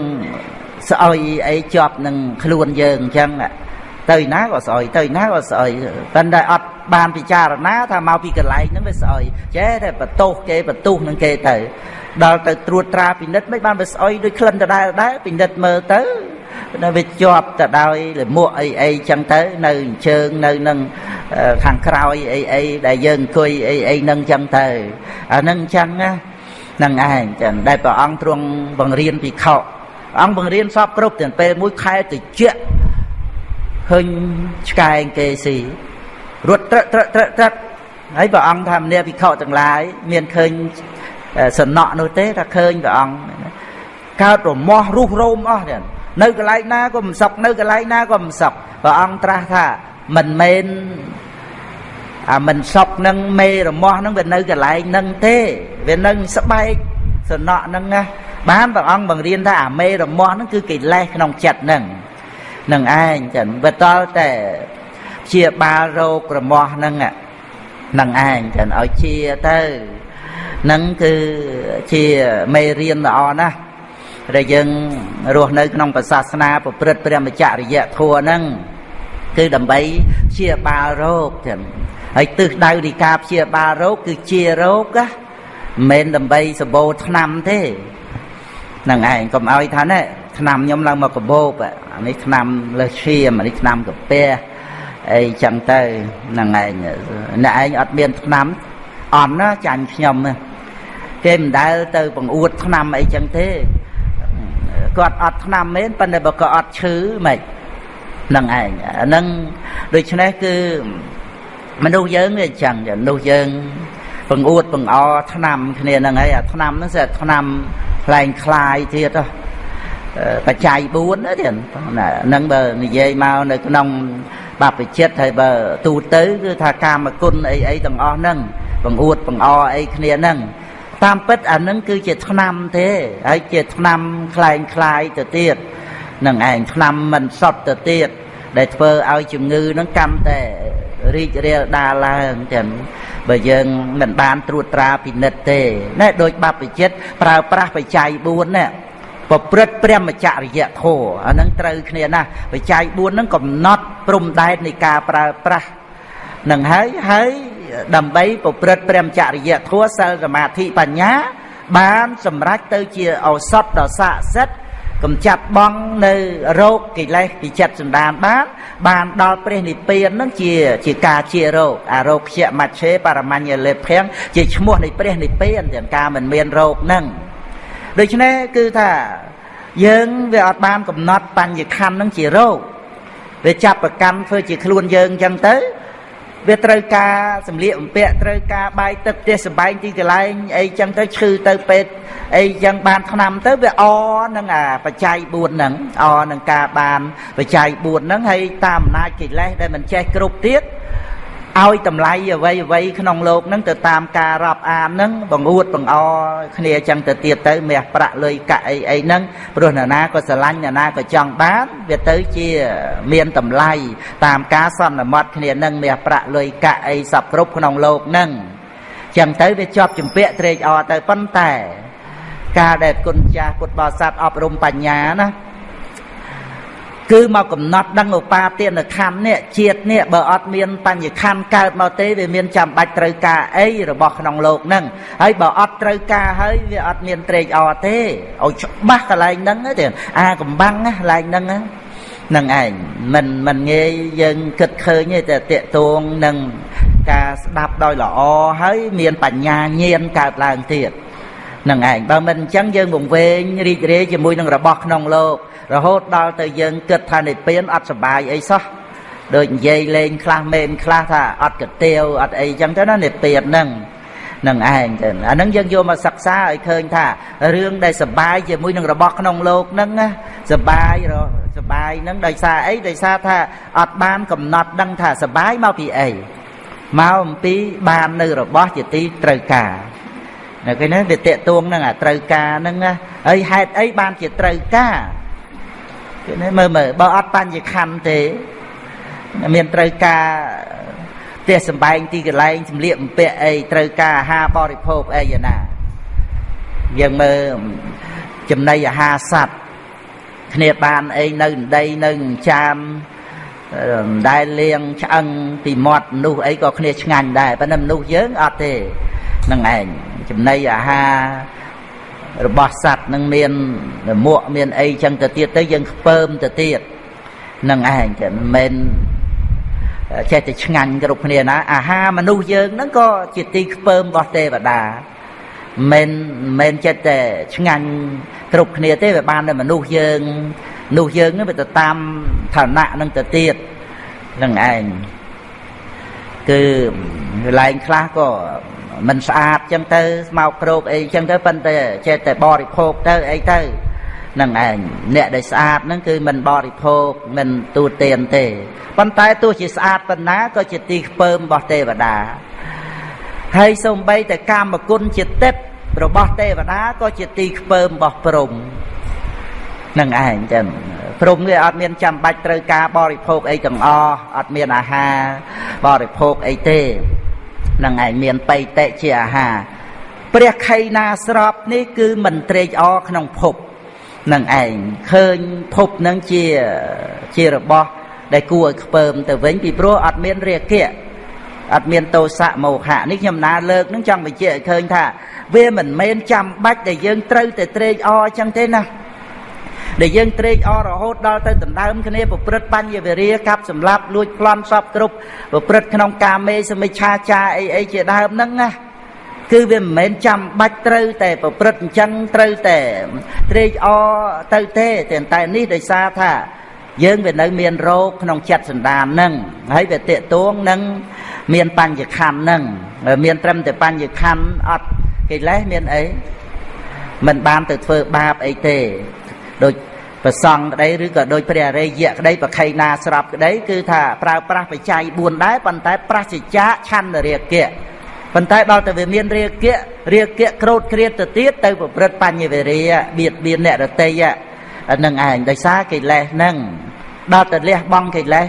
ស្អុយអីជាប់នឹងខ្លួនយើងអញ្ចឹងទៅណាក៏ស្អុយទៅណាក៏ស្អុយប៉ុន្តែអត់បានពិចារណាថាមកពីកន្លែងហ្នឹងវាស្អុយចេះតែបន្ទោសគេបន្ទោសនឹងគេទៅ ដល់ទៅត្រួតត្រាពិនិត្យមិនបានវាស្អុយដូចក្លិនដដែលដែរពិនិត្យមើលទៅនៅវាជាប់ទៅដោយលមួកអីអីចឹងទៅនៅជើងនៅនឹងខាងក្រោយអីអីដែលយើងអង្គុយអីអីនឹងចឹងទៅអានឹងចឹងណានឹងឯងចឹងដែលព្រះអង្គទ្រង់បង្រៀនពីខអង្គបង្រៀនសពគ្រប់ទាំងពេលមួយខែតិចឃើញឆ្កែងគេស៊ីរត់ត្រឹកត្រឹកត្រឹកត្រឹកហើយព្រះអង្គថាមនាភិក្ខុទាំងឡាយមានឃើញ សំណក់នោះទេថាឃើញព្រះអង្គកើតរមាស់រុះរោមអស់ទៀតនៅកន្លែងណាក៏មិនសុខនៅកន្លែងណាក៏មិនសុខព្រះអង្គត្រាស់ថាមិនមែនអាមិនសុខនឹងមេរមាស់នឹងវានៅកន្លែងនឹងទេវានឹងស្បែកសំណក់នឹងណាបានព្រះអង្គបង្រៀនថាអាមេរមាស់នឹងគឺកិលេសក្នុងចិត្តនឹងនឹងឯងចឹងបើតល់តែជាបាលរោគរមាស់នឹងនឹងឯងចឹងឲ្យជាទៅ នឹងគឺជាមេរៀនល្អណាស់ដែលយើងរស់នៅក្នុងសាសនាប្រព្រឹត្តព្រះមច្ចរិយធម៌ហ្នឹងគឺដើម្បីព្យាបាលរោគចឹងហើយទិសដៅនៃការព្យាបាលរោគគឺជារោគណាមិនមែនដើម្បីសបោឆ្នាំទេហ្នឹងឯងកុំឲ្យថាណែឆ្នាំខ្ញុំឡើងមកកបោបអានេះឆ្នាំលើឈាមអានេះឆ្នាំកាពះអីចឹងទៅហ្នឹងឯងអ្នកឯងអត់មានឆ្នាំ អន់ណាចាញ់ខ្ញុំគេមិនដែលទៅបង្អួតឆ្នាំអីចឹងទេគាត់អត់ឆ្នាំមែនប៉ុន្តែបើក៏អត់ឈឺមិនហ្នឹងឯងអាហ្នឹងដូច្នេះគឺមនុស្សយើងវាអញ្ចឹងមនុស្សយើងបង្អួតបង្អឆ្នាំគ្នាហ្នឹងហើយអាឆ្នាំហ្នឹងស្អាឆ្នាំខ្លែងคลายទៀតបច្ច័យ4ណាទៀតហ្នឹងបើនិយាយមកនៅក្នុងបព្វជិតហើយបើទូទៅគឺថាកាមគុណអីអីទាំងអស់ហ្នឹង បង្អួតបង្អអីគ្នាហ្នឹងតាមពិតអានឹងគឺជាឆ្នាំទេហើយជាឆ្នាំคล้ายคล้ายទៅទៀតនឹងឯងឆ្នាំមិនសតទៅទៀតដែលធ្វើឲ្យជំងឺនឹងកាន់តែរីករាលដាលឡើងទាំងបើយើងមិនបានត្រួតត្រាពិនិត្យទេណែដូចបព្វជិតប្រើប្រាស់បច្ច័យ4ណាប្រព្រឹត្តព្រមចរិយធម៌អានឹងត្រូវគ្នាណាបច្ច័យ4ហ្នឹងកំណត់ព្រំដែននៃការប្រើប្រាស់នឹងហើយហើយ ដើម្បីប្រព្រឹត្តព្រមចរិយធម៌សិលសមាធិបញ្ញា បានសម្រេចទៅជាឱសថដ៏ស័ក្តិសិទ្ធិកំចាត់បងនៅរោគកិលេសពីចិត្តសន្តានបានបានដល់ព្រះនិព្វាននឹងជាជាការជារោគអារោគខ្យមច្ឆេបរមញ្ញលេភាំងជាឈ្មោះនៃព្រះនិព្វានទាំងការមិនមានរោគនឹងដូច្នេះគឺថាយើងវាអត់បានកំណត់បញ្ញខណ្ឌនឹងជារោគវាចាប់ប្រកាន់ធ្វើជាខ្លួនយើងអញ្ចឹងទៅ វាត្រូវការសម្លៀកបំពាក់ត្រូវការបាយទឹកផ្ទះសម្បែងទីកន្លែងអីចឹងទៅឈឺទៅពេទ្យអីចឹងបានឆ្នាំទៅវាអនឹងអាបច្ច័យ4ហ្នឹងអនឹងការបានបច្ច័យ4ហ្នឹងហើយតាមអំណាចកិលេសដែលមិនចេះគ្រប់ទៀត ឲ្យតម្លៃអ្វីអ្វីក្នុងលោកហ្នឹងទៅតាមការរាប់អានហ្នឹងបង្អួតបង្អគ្នាចឹងទៅទៀតទៅមាសប្រាក់លុយកាក់អីអីហ្នឹងព្រោះអ្នកណាក៏ស្រឡាញ់អ្នកណាក៏ចង់បានវាទៅជាមានតម្លៃតាមការសន្មត់គ្នាហ្នឹងមាសប្រាក់លុយកាក់អីសពគ្រប់ក្នុងលោកហ្នឹងចឹងទៅវាជាប់ចម្ពាក់ត្រេកអរទៅប៉ុន្តែ ការដែលគុណចាស់ពុទ្ធបរិស័ទអប់រំបញ្ញាណា គឺមកកំណត់ដឹងឧបាទានខណ្ឌនេះជាតិនេះបើអត់មានបញ្ញខណ្ឌកើតមកទេវាមានចាំបាច់ត្រូវការអីរបស់ក្នុងលោកហ្នឹងហើយបើអត់ត្រូវការហើយវាអត់មានត្រេកអរទេឲ្យច្បាស់កន្លែងហ្នឹងទេអាកំបាំងណាកន្លែងហ្នឹងហ្នឹងឯងមិនមិនងាយយើងគិតឃើញទេតែតកតងនឹងការស្ដាប់ដោយល្អហើយមានបញ្ញាញាណកើតឡើងទៀតនឹងឯងបើមិនអញ្ចឹងយើងវង្វេងរីករាយជាមួយនឹងរបស់ក្នុងលោក រហូតដល់ទៅយើងគិតថានិព្វានអត់សបាយអីសោះដូចនិយាយលេងខ្លះមែនខ្លះថាអត់កទាវអត់អីចឹងទៅណានិព្វានហ្នឹងនឹងឯងទៅអាហ្នឹងយើងយកមកសិក្សាឲ្យឃើញថារឿងដែលសបាយជាមួយនឹងរបស់ក្នុងលោកហ្នឹងណាសបាយរសបាយហ្នឹងដោយសារអីដោយសារថាអត់បានកំណត់ដឹងថាសបាយមកពីអីមកអំពីបាននៅរបស់ជាទីត្រូវការនៅគេហ្នឹងវាតេតួងនឹងអាត្រូវការហ្នឹងណាហើយហេតុអីបានជាត្រូវការ គេនេះមើលមើលបើអត់បញ្ញខណ្ឌទេមានត្រូវការផ្ទះសំបែងទីកន្លែងសម្លៀកបំពាក់អីត្រូវការអាហារបរិភោគអីយ៉ាងណាយើងមើលចំណីអាហារសัตว์គ្នាបានអីនៅដីនៅចាមដែលលៀងឆ្អឹងពីមាត់មនុស្សអីក៏គ្នាឆ្ងាញ់ដែរប៉ុន្តែមនុស្សយើងអត់ទេនឹងឯងចំណីអាហារ របស់សัตว์នឹងមានមួកមានអីចឹងទៅទៀតទៅយើងខ្ពើមទៅទៀតនឹងឯងតែមិនមែនចេះតែឆ្ងាញ់គ្រប់គ្នាណាអាហារមនុស្សយើងហ្នឹងក៏ជាទីខ្ពើមរបស់ទេវតាមិនមែនចិត្តតែឆ្ងាញ់គ្រប់គ្នាទេវាបានតែមនុស្សយើងមនុស្សយើងហ្នឹងវាទៅតាមឋានៈហ្នឹងទៅទៀតនឹងឯងគឺកន្លែងខ្លះក៏ មិនស្អាតចឹងទៅស្មោកគ្រោកអីចឹងទៅប៉ុន្តែចេះតែបរិភោគទៅអីទៅនឹងឯងអ្នកដែលស្អាតហ្នឹងគឺមិនបរិភោគមិនទូទានទេប៉ុន្តែទោះជាស្អាតប៉ុណ្ណាក៏ជាទីខ្ពើមរបស់ទេវតាហើយសូម្បីតែកាមគុណជាទេពរបស់ទេវតាក៏ជាទីខ្ពើមរបស់ព្រំនឹងឯងចឹងព្រំគេអត់មានចាំបាច់ត្រូវការបរិភោគអីទាំងអស់អត់មានអាហារបរិភោគអីទេ នឹងឯងមានបៃតេជាអាហារព្រះខៃណាស្របនេះគឺមិនត្រេកអរក្នុងភពនឹងឯងឃើញភពនឹងជាជារបស់ដែលគួរឲ្យខ្ពើមទៅវិញពីព្រោះអត់មានរាគៈអត់មានតោសៈមោហៈនេះខ្ញុំណាលើកនឹងចង់បញ្ជាក់ឲ្យឃើញថា វាមិនមែនចាំបាច់ដែលយើងត្រូវតែត្រេកអរចឹងទេណា ដែលយើងត្រេកអររហូតដល់ទៅដណ្ដើមគ្នាប្រព្រឹត្តបញ្ញវេរាកាប់សម្លាប់លួចប្លន់សពគ្រប់ប្រព្រឹត្តក្នុងកាមេសមិច្ឆាចាអីអីជាដើមហ្នឹងណាគឺវាមិនមែនចាំបាច់ត្រូវតែប្រព្រឹត្តអញ្ចឹងត្រូវតែត្រេកអរទៅទេតែនេះដោយសារថាយើងវានៅមានរោគក្នុងចិត្តសន្តានហ្នឹងហើយវាតេតួងនឹងមានបញ្ញខណ្ឌហ្នឹងមានត្រឹមតែបញ្ញខណ្ឌអត់កិលេសមានអីមិនបានទៅធ្វើបាបអីទេ ដូចប្រសង់ក្តីឬក៏ដូចព្រះអរិយៈក្តីប្រខៃណាស្រាប់ក្តីគឺថាប្រើប្រាស់បច្ច័យ4ដែរប៉ុន្តែប្រាសចជាឆន្ទរាគៈប៉ុន្តែដល់តែវាមានរាគៈរាគៈក្រោតគ្រៀតទៅទៀតទៅប្រព្រឹត្តបញ្ញវេរាបៀតបៀនអ្នករតីហ្នឹងឯងដោយសារកិលេសហ្នឹងដល់តែលះបង់កិលេស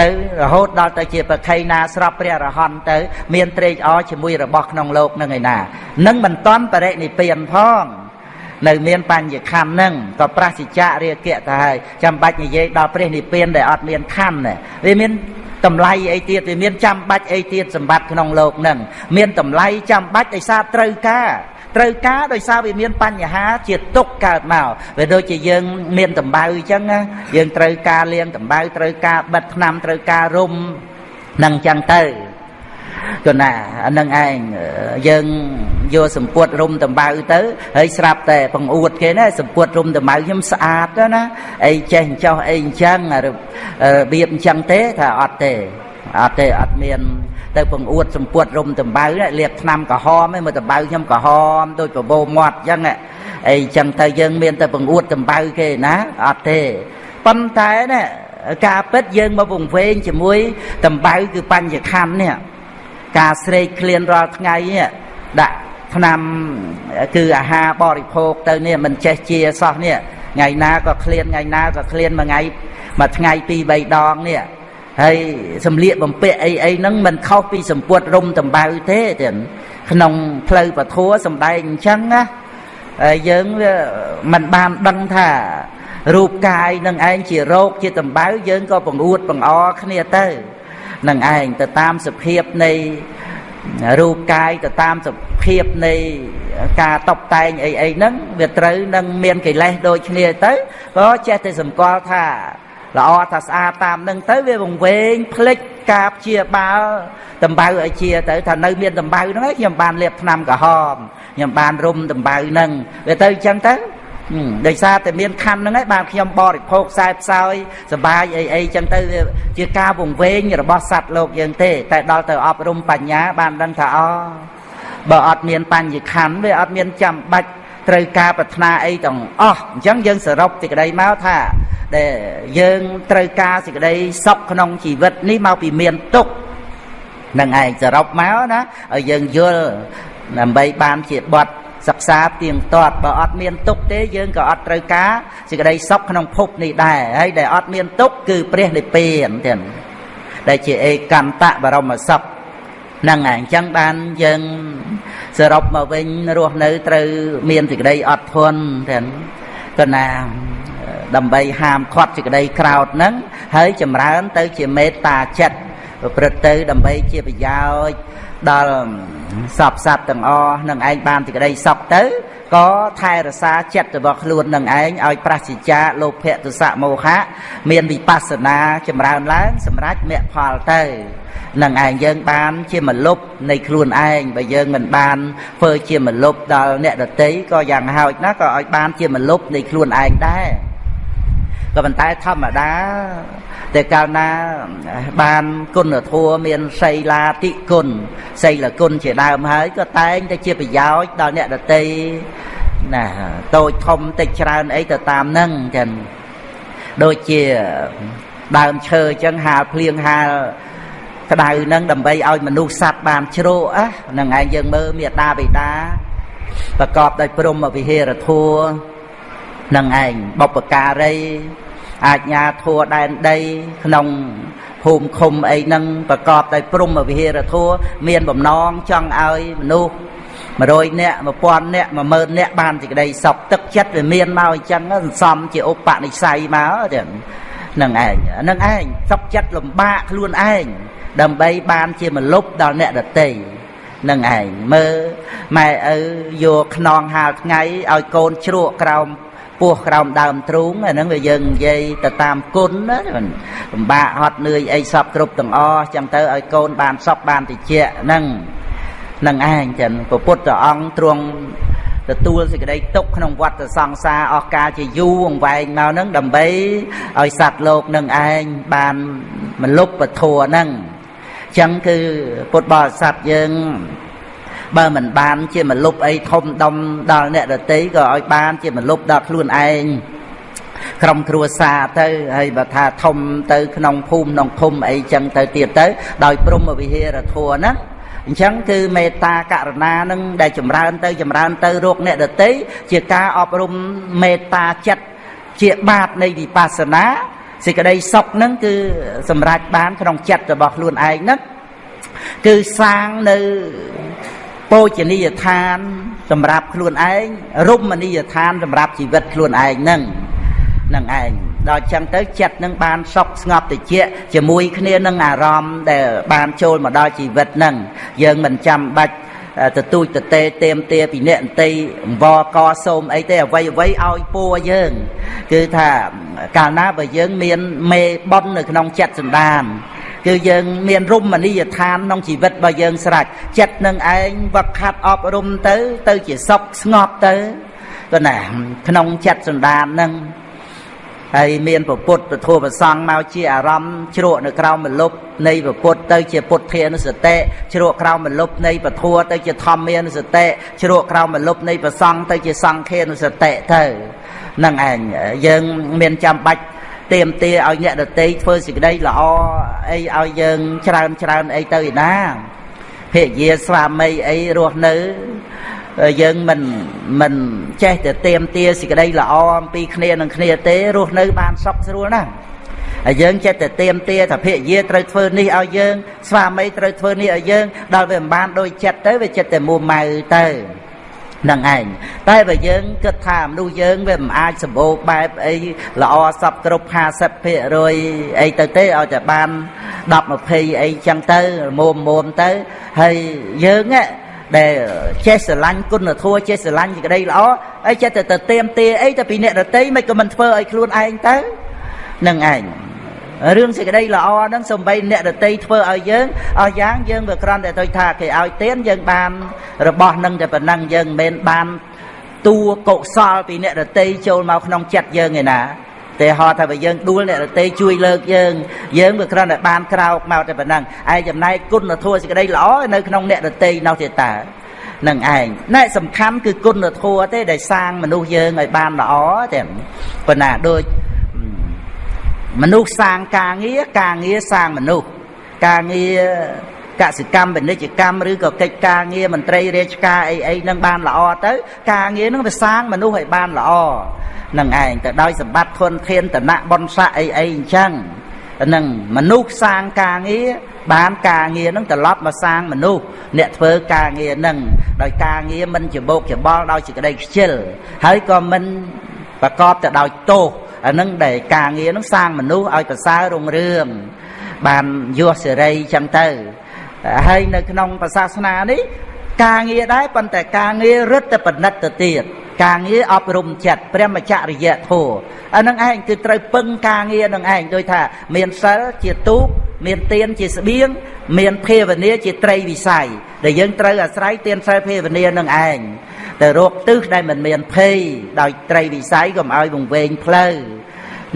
ទៅរហូតដល់ទៅជាប្រខៃណាស្រាប់ព្រះរហន្តទៅ មានត្រេកអរជាមួយរបស់ក្នុងលោកនឹងឯណានឹងមិនតន់បរិនិព្វានផង នៅមានបញ្ញខណ្ឌហ្នឹងក៏ប្រសិជ្ជៈរាគៈទៅហើយចាំបាច់និយាយដល់ព្រះនិព្វានដែលអត់មានខណ្ឌវាមានតម្លៃអីទៀតវាមានចាំបាច់អីទៀតសម្បត្តិក្នុងលោកហ្នឹងមានតម្លៃចាំបាច់ដោយសារត្រូវការត្រូវការដោយសារវាមានបញ្ហាជាទុកកើតមកវាដូចជាយើងមានតម្បៅអញ្ចឹងណាយើងត្រូវការលាងតម្បៅត្រូវការបិទថ្នាំត្រូវការរុំនឹងអញ្ចឹងទៅ គណាអានឹងឯងយើងយកសម្ពុតរុំដំបៅទៅហើយស្រាប់តែបង្អួតគេណាសម្ពុតរុំដំបៅខ្ញុំស្អាតទៅណាអីចេះចោះអីអញ្ចឹងរបៀបអញ្ចឹងទេថាអត់ទេអត់ទេអត់មានទៅបង្អួតសម្ពុតរុំដំបៅលាបថ្នាំក្រហមឯងមើលដំបៅខ្ញុំក្រហមដូចបបោមាត់អញ្ចឹងអីអញ្ចឹងទៅយើងមានតែបង្អួតដំបៅគេណាអត់ទេប៉ុន្តែណាការពិតយើងមកវង្វេងជាមួយដំបៅគឺបញ្ញខណ្ឌនេះ ការស្រេកឃ្លានរាល់ថ្ងៃដាក់ឆ្នាំគឺអាហារបរិភោគទៅនេះមិនចេះជាសោះនេះថ្ងៃណាក៏ឃ្លានថ្ងៃណាក៏ឃ្លានមួយថ្ងៃមួយថ្ងៃពីរបីដងនេះហើយសំលៀកបំពាក់អីអីហ្នឹងមិនខុសពីសម្ពុតរុំតម្បៅទេទៀតក្នុងផ្លូវពធัวសំដែងអញ្ចឹងណាហើយយើងវាមិនបានដឹងថារូបកាយនឹងឯងជារោគជាតម្បៅយើងក៏បង្អួតបង្អគ្នាទៅ នឹងឯងទៅតាមសភាពនៃរូបកាយទៅតាមសភាពនៃការតបតែងអីអីហ្នឹងវាត្រូវនឹងមានកិលេសដូចគ្នាទៅក៏ចេះតែសម្គាល់ថាល្អថាស្អាតតាមនឹងទៅវាវង្វេងផ្លិចការព្យាបាលដំបៅឲ្យជាទៅថានៅមានដំបៅហ្នឹងខ្ញុំបានលាបថ្នាំក្រហមខ្ញុំបានរុំដំបៅហ្នឹងវាទៅអញ្ចឹងទៅ ដោយសារតែមានខណ្ឌហ្នឹងឯងបានខ្ញុំបរិភោគខ្សែផ្សោយសបាយអីអីចឹងទៅវាជាការវង្វេងរបស់សត្វលោកយើងទេ តែដល់ទៅអប់រំបញ្ញា បានដឹងថាអូបើអត់មានបញ្ញខណ្ឌវាអត់មានចាំបាច់ត្រូវការប្រាថ្នាអីទាំងអស់អញ្ចឹងយើងសរុបសេចក្តីមកថាដែលយើងត្រូវការសេចក្តីសុខក្នុងជីវិតនេះមកពីមានទុក្ខនឹងឯងសរុបមកណាឲ្យយើងយល់ដើម្បីបានជាបត់ សិក្សាទៀងទាត់បើអត់មានទុកទេយើងក៏អត់ត្រូវការសេចក្តីសុខក្នុងភពនេះដែរហើយដែលអត់មានទុកគឺព្រះនិព្វានទៀតដែលជាឯកន្តៈបរមសុខហ្នឹងហើយអញ្ចឹងបានយើងសរុបមកវិញរស់នៅត្រូវមានសេចក្តីអត់ធន់ទៀតក៏ណាដើម្បីហាមឃាត់សេចក្តីក្រោតហ្នឹងហើយចម្រើនទៅជាមេត្តាចិត្តប្រព្រឹត្តទៅដើម្បីជាប្រយោជន៍ ដល់សពសត្វទាំងអស់នឹងឯងបានសេចក្តីសុខទៅក៏ថែរក្សាចិត្តរបស់ខ្លួននឹងឯងឲ្យប្រសិជ្ជាលោភៈទសៈមោហៈមានវិបស្សនាចម្រើនឡើង សម្រាប់មគ្គផលទៅនឹងឯងយើងបានជាមលុបនៃខ្លួនឯងបើយើងមិនបានធ្វើជាមលុបដល់អ្នកដតីក៏យ៉ាងហោចណាស់ក៏ឲ្យបានជាមលុបនៃខ្លួនឯងដែរ ក៏ប៉ុន្តែធម្មតាតែកាលណាបានគុណធម៌មានសីលាតិគុណសីលគុណជាដើមហើយក៏តែងតែជាប្រយោជន៍ដល់អ្នកដតីណាតូចធំតិចច្រើនអីទៅតាមនឹងចឹងដូចជាដើមឈើអញ្ចឹងហាលភ្លៀងហាលក្តៅនឹងដើម្បីឲ្យមនុស្សសត្វបានជ្រកអានឹងឯងយើងមើលមេតាបិតាប្រកបដោយព្រមវិហារធัว នឹងឯងបុព្វការីអាជ្ញាធัวដែនដីក្នុងភូមិឃុំអីហ្នឹងប្រកបដោយព្រំវិហារធัวមានបំណងចង់ឲ្យមនុស្ស100នាក់1000នាក់10000នាក់បានសេចក្តីសុខទឹកចិត្តវាមានមកអញ្ចឹងសន្សំជាឧបនិស្ស័យមកទៀតនឹងឯងនឹងឯងសុខចិត្តលំបាកខ្លួនឯងដើម្បីបានជាមលុបដល់អ្នកដតីនឹងឯងមើលម៉ែឪយកខ្នងហាលថ្ងៃឲ្យកូនជ្រក់ក្រោម ពោះក្រោមដើមទ្រូងអាហ្នឹងវាយើងនិយាយទៅតាមគុណណាពិបាកហត់នឿយអីសពគ្រប់ទាំងអស់ចឹងទៅឲ្យកូនបានសពបានតិចហ្នឹងនឹងឯងចឹងព្រះពុទ្ធអង្គទ្រង់ទទួលសេចក្តីទុកក្នុងវត្តសង្សារអស់កាលជាយូរអង្វែងមកហ្នឹងដើម្បីឲ្យសត្វលោកនឹងឯងបានមលុបពធัวហ្នឹងចឹងគឺពុទ្ធបរិស័ទយើង បើមិនបានជាមលុបអីធំដុំដល់អ្នកដតីក៏ឲ្យបានជាមលុបដល់ខ្លួនឯងក្រុមគ្រួសារទៅហើយបើថាធំទៅក្នុងភូមិក្នុងឃុំអីចឹងទៅទៀតទៅ ដោយព្រមវិហារធัวណាអញ្ចឹងគឺមេត្តាករុណានឹងដែលចម្រើនទៅចម្រើនទៅរកអ្នកដតីជាការអប់រំមេត្តាចិត្តជាបាតនៃវិបស្សនាសេចក្តីសុខនឹងគឺសម្រេចបានក្នុងចិត្តរបស់ខ្លួនឯងហ្នឹងគឺសាងនៅ ពោជនីយដ្ឋាន សម្រាប់ខ្លួនឯងរមណីយដ្ឋាន សម្រាប់ជីវិតខ្លួនឯងហ្នឹងនឹងឯងដល់ចឹងទៅចិត្តនឹងបានសុខស្ងប់តិចជាមួយគ្នានឹងអារម្មណ៍ដែលបានចូលមកដល់ជីវិតហ្នឹងយើងមិនចាំបាច់ទទូចតេតេមទាពីអ្នកអន្តីអង្វរកសូមអីទេអ្វីអ្វីឲ្យពួរយើង គឺថាកាលណាបើយើងមានមេប៉ុននៅក្នុងចិត្តសន្តាន គឺយើងមានរមណីយដ្ឋានក្នុងជីវិតរបស់យើងស្រេចចិត្តនឹងឯងវឹកខាត់អប់រំទៅ ទៅជាសុខស្ងប់ទៅទៅណាក្នុងចិត្តសន្តាននឹងហើយមានពពុទ្ធពធប្រសង់មកជាអារម្មណ៍ជ្រក់នៅក្រោមមលុបនៃពពុទ្ធទៅជាពុទ្ធានុសតិជ្រក់ក្រោមមលុបនៃពធទៅជាធម្មានុសតិជ្រក់ក្រោមមលុបនៃប្រសង់ទៅជាសង្ឃានុសតិទៅនឹងឯងយើងមានចាំបាច់ ទៀមទាឲ្យអ្នកដតីធ្វើសេចក្តីល្អអីឲ្យយើងច្រើនច្រើនអីទៅឯណាភរិយាស្វាមីអីរស់នៅយើងមិនមិនចេះតែទៀមទាសេចក្តីល្អអំពីគ្នានឹងគ្នាទេរស់នៅបានសុខស្រួលណាស់ហើយយើងចេះតែទៀមទាថាភរិយាត្រូវធ្វើនេះឲ្យយើងស្វាមីត្រូវធ្វើនេះឲ្យយើងដល់វាមិនបានដូចចិត្តទៅវាចិត្តតែមួម៉ៅទៅ នឹងឯងតែបើយើងគិតថាមនុស្សយើងវាមិនអាចសម្បូរបែបអីល្អសពគ្រប់50%អីទៅទេឲ្យតែបាន10 20អីចឹងទៅមុំមុំទៅហើយយើងដែលចេះស្រឡាញ់គុណធម៌ចេះស្រឡាញ់សេចក្តីល្អអីចេះតែទៅទៀមទាអីទៅពីអ្នកដតីមិនក៏មិនធ្វើឲ្យខ្លួនឯងទៅនឹងឯង រឿងសេចក្តីល្អហ្នឹងសំបីអ្នកដតីធ្វើឲ្យយើងអស់យ៉ាងយើងវាគ្រាន់តែទៅថាគេឲ្យទៀនយើងបាន របស់នឹងតែប៉ុណ្ណឹងយើងមិនមែនបានតួកុសលពីអ្នកដតីចូលមកក្នុងចិត្តយើងឯណាតែហត់ថាបើយើងដួលអ្នករទេជួយលើកយើងយើងវាគ្រាន់តែបានក្រោកមកតែប៉ុណ្ណឹងឯចំណែកគុណធម៌សេចក្តីល្អនៅក្នុងអ្នករទេនោះទៀតតើនឹងឯងណែសំខាន់គឺគុណធម៌ទេដែលសាងមនុស្សយើងឲ្យបានល្អតែប៉ុណ្ណាដូច មនុស្សសាងការងារការងារសាងមនុស្សការងារកសិកម្មពាណិជ្ជកម្មឬក៏កិច្ចការងារមន្ត្រីរាជការអីអីនឹងបានល្អទៅ ការងារនឹងវាសាងមនុស្សឲ្យបានល្អនឹងឯងទៅដោយសម្បត្តិធនធានតនៈបនស័កអីអីអញ្ចឹងនឹងមនុស្សសាងការងារបានការងារនឹងត្រឡប់មកសាងមនុស្សអ្នកធ្វើការងារនឹងដោយការងារមិនច្បោកច្បល់ដោយសេចក្តីខ្ជិលហើយក៏មិនប្រកបទៅដោយទោស អានឹងដែលការងារនឹងសាងមនុស្សឲ្យប្រសើររុងរឿងបានយសសេរីចឹងទៅហើយនៅក្នុងសាសនានេះការងារដែរប៉ុន្តែការងាររឹតតែបណិតទៅទៀតការងារអប់រំចិត្តព្រះមច្ចរិយធម៌អានឹងឯងគឺត្រូវពឹងការងារនឹងឯងដូចថា មានសិលជាទូកមានទានជាស្បៀងមានភាវនាជាត្រីវិស័យដែលយើងត្រូវអាស្រ័យទានសិលភាវនានឹងឯង ទៅរកទិសដែលមិនមានភ័យដោយត្រីវិស័យកុំឲ្យវង្វេងផ្លូវ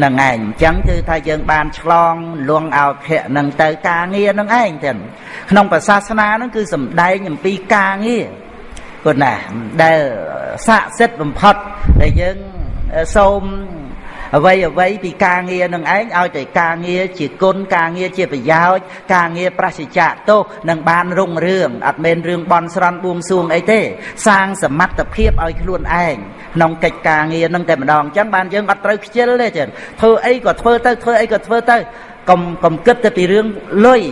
នឹងឯងអញ្ចឹងគឺថាយើងបានឆ្លងលងអោភៈនឹងទៅការងារនឹងឯងទាំងក្នុងប្រសាសនានឹងគឺសំដែងអំពីការងារគុណណាដែលស័ក្តិសិទ្ធិបំផុតដែលយើងសូម អ្វីអ្វីពីការងារនឹងឯងឲ្យតែការងារជាគុណការងារជាប្រយោជន៍ការងារប្រសិជ្ជៈទោសនឹងបានរុងរឿងអត់មែនរឿងបន់ស្រន់បួងសួងអីទេ សាងសមត្ថភាពឲ្យខ្លួនឯងក្នុងកិច្ចការងារនឹងតែម្ដងអញ្ចឹងបានយើងអត់ត្រូវខ្ជិលទេចឹងធ្វើអីក៏ធ្វើទៅធ្វើអីក៏ធ្វើទៅកុំកុំគិតទៅពីរឿងលុយ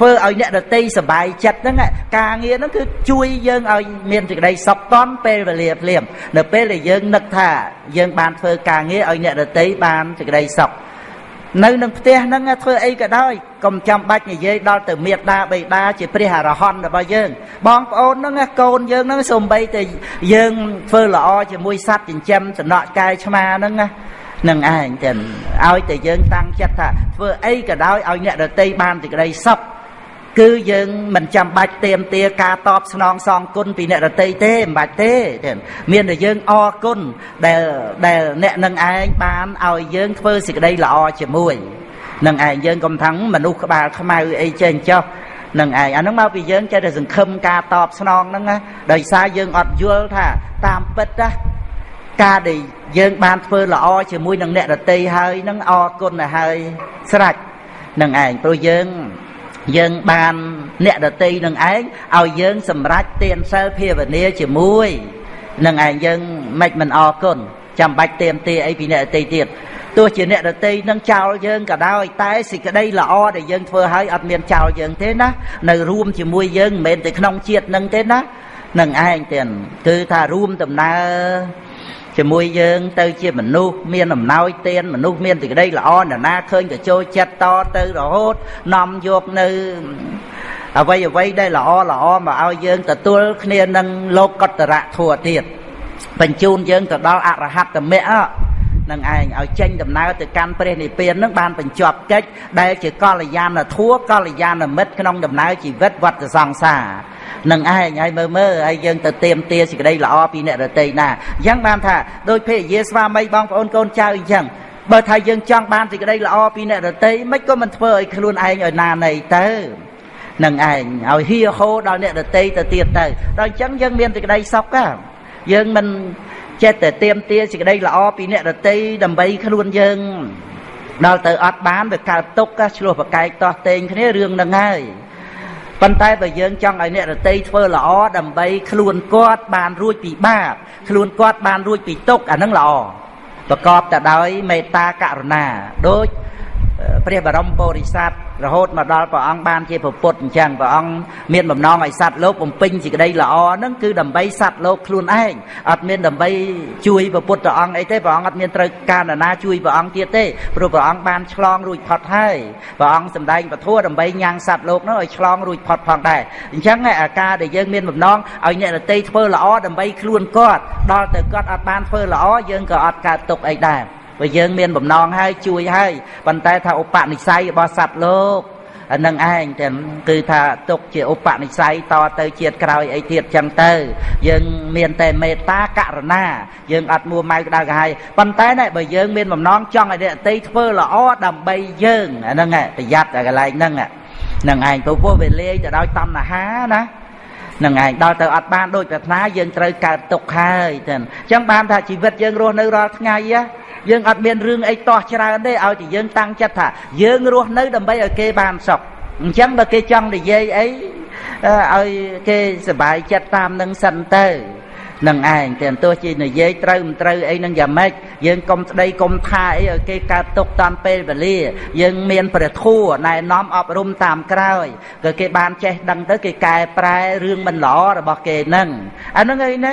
ធ្វើឲ្យអ្នកដតីសบายចិត្តហ្នឹងការងារហ្នឹងគឺជួយយើងឲ្យមានសេចក្តីសុខតន់ពេលវេលាភ្លាមនៅពេលដែលយើងនឹកថាយើងបានធ្វើការងារឲ្យអ្នកដតីបានសេចក្តីសុខ នៅនឹងផ្ទះហ្នឹងធ្វើអីក៏ដោយកុំចាំបាច់និយាយដល់ទៅមេត្តាបិតាជាព្រះអរហន្តរបស់យើង បងប្អូនហ្នឹងកូនយើងហ្នឹងសូម្បីតែយើងធ្វើល្អជាមួយសត្វចិញ្ចឹមសំណក់កាយឆ្មាហ្នឹងណានឹងឯងទាំងឲ្យតែយើងតាំងចិត្តថាធ្វើអីក៏ដោយឲ្យអ្នកដតីបានសេចក្តីសុខ គឺយើងមិនចាំបាច់ទៀមទាការតបស្នងសងគុណពីអ្នករតីទេមិនបាច់ទេ មានតែយើងអរគុណដែលដែលអ្នកនឹងឯងបានឲ្យយើងធ្វើសេចក្តីល្អជាមួយនឹងឯងយើងកុំថាំងមនុស្សក្បាលខ្មៅអីចេះចោះនឹងឯងអាហ្នឹងមកពីយើងចេះតែសង្ឃឹមការតបស្នងហ្នឹងណាដោយសារយើងអត់យល់ថាតាមពិតណាការដែលយើងបានធ្វើល្អជាមួយនឹងអ្នករតីហើយនឹងអរគុណទៅហើយស្រេចនឹងឯងព្រោះយើង យើងបានអ្នកដតីនឹងឯងឲ្យយើងសម្រេចទានសិលភាវនាជាមួយនឹងឯងយើងមិនមិនអរគុណចាំបាច់ទៀមទាអីពីអ្នកដតីទៀតទោះជាអ្នកដតីនឹងចោលយើងក៏ដោយតែសេចក្តីល្អដែលយើងធ្វើឲ្យអត់មានចោលយើងទេណានៅរួមជាមួយយើងមិនមែនតែក្នុងជាតិនឹងទេណានឹងឯងទៀតគឺថារួមដំណើរ ជាមួយយើងទៅជាមនុស្សមានអំណោយទានមនុស្សមានសេចក្តីល្អនរណាឃើញក៏ចូលចិត្តតទៅរហូតនាំយកនៅអ្វីអ្វីដែលល្អល្អមកឲ្យយើងទទួលគ្នានឹងលោកកតរៈធัวទៀតបញ្ជូនយើងទៅដល់អរហត្តមគ្គនឹងឯងឲ្យចេញដំណើរទៅកាន់ព្រះនិព្វាននឹងបានបញ្ចប់កិច្ចដែលជាកល្យានធัวកល្យានមិត្តក្នុងដំណើរជីវិតវត្តសង្សារ នឹងឯងហើយមើលមើលហើយយើងទៅទៀមទាសេចក្តីល្អពីអ្នករតីណាអញ្ចឹងបានថាដោយភេយាស្វាមីបងប្អូនកូនចៅអញ្ចឹងបើថាយើងចង់បានសេចក្តីល្អពីអ្នករតីមិនក៏មិនធ្វើឲ្យខ្លួនឯងឲ្យណាណីទៅនឹងឯងឲ្យហៀហូដល់អ្នករតីទៅទៀតទៅដល់អញ្ចឹងយើងមានសេចក្តីសុខយើងមិនចេះតែទៀមទាសេចក្តីល្អពីអ្នករតីដើម្បីខ្លួនយើងដល់ទៅអត់បានវាកើតទុកឆ្លោះប្រកែកតោះតេងគ្នារឿងហ្នឹងហើយ ប៉ុន្តែបើយើងចង់ឲ្យអ្នករតីធ្វើល្អដើម្បីខ្លួនគាត់បានរួចពីបាបខ្លួនគាត់បានរួចពីទុក្ខអានឹងល្អប្រកបតែដោយមេត្តាករុណាដូចព្រះបរមពុរិស័ទ រហូតមកដល់ព្រះអង្គបានជាពុទ្ធអញ្ចឹងព្រះអង្គមានបំណងឲ្យសត្វលោកបំពេញសេចក្តីល្អហ្នឹងគឺដើម្បីសត្វលោកខ្លួនឯងអត់មានដើម្បីជួយព្រះពុទ្ធអង្គអីទេព្រះអង្គអត់មានត្រូវការណាជួយព្រះអង្គទៀតទេព្រោះព្រះអង្គបានឆ្លងរួចផុតហើយព្រះអង្គសម្ដែងពធដើម្បីញ៉ាំងសត្វលោកនោះឲ្យឆ្លងរួចផុតផងដែរអញ្ចឹងអាការដែលយើងមានបំណងឲ្យអ្នករតីធ្វើល្អដើម្បីខ្លួនគាត់ដល់ទៅគាត់អត់បានធ្វើល្អយើងក៏អត់កើតទុកអីដែរ បើយើងមានបំណងហើយជួយហើយប៉ុន្តែថាឧបនិស្ស័យរបស់សត្វលោកអានឹងឯងតែគឺថាទុកជាឧបនិស្ស័យតទៅជាតិក្រោយអីទៀតចឹងទៅ យើងមានតែមេត្តាករណាយើងអត់មួម៉ៅក្តៅក្រហាយប៉ុន្តែណែបើយើងមានបំណងចង់ឲ្យអ្នកតីធ្វើល្អដើម្បីយើងអាហ្នឹងប្រយ័ត្នតែកន្លែងហ្នឹងហ្នឹងឯងព្រោះពោះវាលាយទៅដោយតណ្ហាណានឹងឯងដល់ទៅអត់បានដូចប្រាថ្នាយើងត្រូវកើតទុកហើយចឹងអញ្ចឹងបានថាជីវិតយើងរស់នៅរាល់ថ្ងៃ យើងអត់មានរឿងអីតោះច្រើនទេឲ្យតែយើងតាំងចិត្តថាយើងរស់នៅដើម្បីឲ្យគេបានសុខអញ្ចឹងបើគេចង់និយាយអីឲ្យគេសុបាយចិត្តតាមនឹងសិនទៅនឹងឯងតែទោះជានិយាយត្រូវមិនត្រូវអីនឹងយ៉ាងម៉េចយើងកុំស្ដីកុំថាអីឲ្យគេកើតទុកតាមពេលវេលា យើងមានព្រះធัวណែនាំអប់រំតាមក្រោយក៏គេបានចេះដឹងទៅគេកែប្រែរឿងមិនល្អរបស់គេនឹងអានឹងអីណា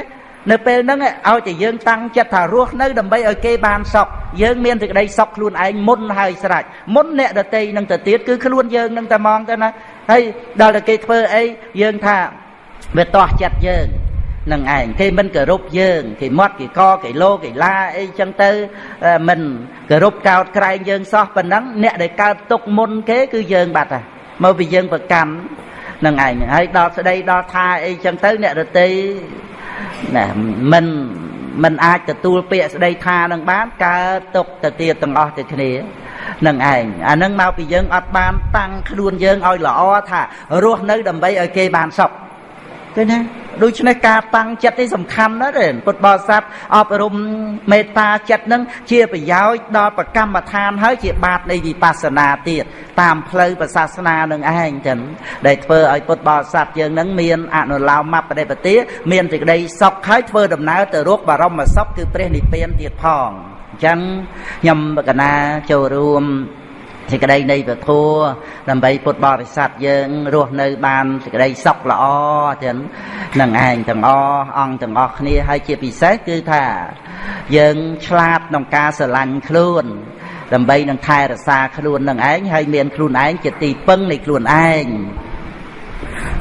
នៅពេលហ្នឹងឲ្យតែយើងតាំងចិត្តថារស់នៅដើម្បីឲ្យគេបានសុខយើងមានសេចក្តីសុខខ្លួនឯងមុនហើយស្រេចមុនអ្នកដតីនឹងទៅទៀតគឺខ្លួនយើងនឹងតែមកទៅណាហើយដល់តែគេធ្វើអីយើងថាវាតោះចិត្តយើងនឹងឯងគេមិនគោរពយើងគេមាត់គេកគេលោគេឡាអីចឹងទៅមិនគោរពកោតក្រែងយើងសោះប៉ុណ្ណឹងអ្នកដែលកើតទុកមុនគេគឺយើងបាត់ហើយមកពីយើងប្រកម្មនឹងឯងហើយដល់ស្ដីដល់ថាអីចឹងទៅអ្នករតី ណាមិនមិនអាចទទួលពាក្យស្ដីថានឹងបានកើតទុកទៅទៀតទាំងអស់ទៅគ្នានឹងឯងអានឹងមកពីយើងអត់បានតាំងខ្លួនយើងឲ្យល្អថារស់នៅដើម្បីឲ្យគេបានសុខ ឃើញទេដូច្នេះការតាំងចិត្តនេះសំខាន់ណាស់ទេពុទ្ធបរិស័ទអប់រំមេត្តាចិត្តនឹងជាប្រយោជន៍ដល់ប្រកម្មដ្ឋានហើយជាបាតនៃវិបស្សនាទៀតតាមផ្លូវប្រសាសនានឹងឯងចឹងដែលធ្វើឲ្យពុទ្ធបរិស័ទយើងនឹងមានអនុលោមបដិបទាមានសេចក្តីសុខហើយធ្វើដំណើរទៅរកបរមសុខគឺព្រះនិព្វានទៀតផងអញ្ចឹងខ្ញុំកណាចូលរួម សេចក្តីនៃពធัวដើម្បីពុទ្ធបរិស័ទយើងរស់នៅបានសេចក្តីសុខល្អចឹងនឹងឯងទាំងអអង្គទាំងអស់គ្នាហើយជាពិសេសគឺថា យើងឆ្លាតក្នុងការស្រឡាញ់ខ្លួនដើម្បីនឹងថែរក្សាខ្លួននឹងឯងហើយមានខ្លួនឯងជាទីពឹងនៃខ្លួនឯង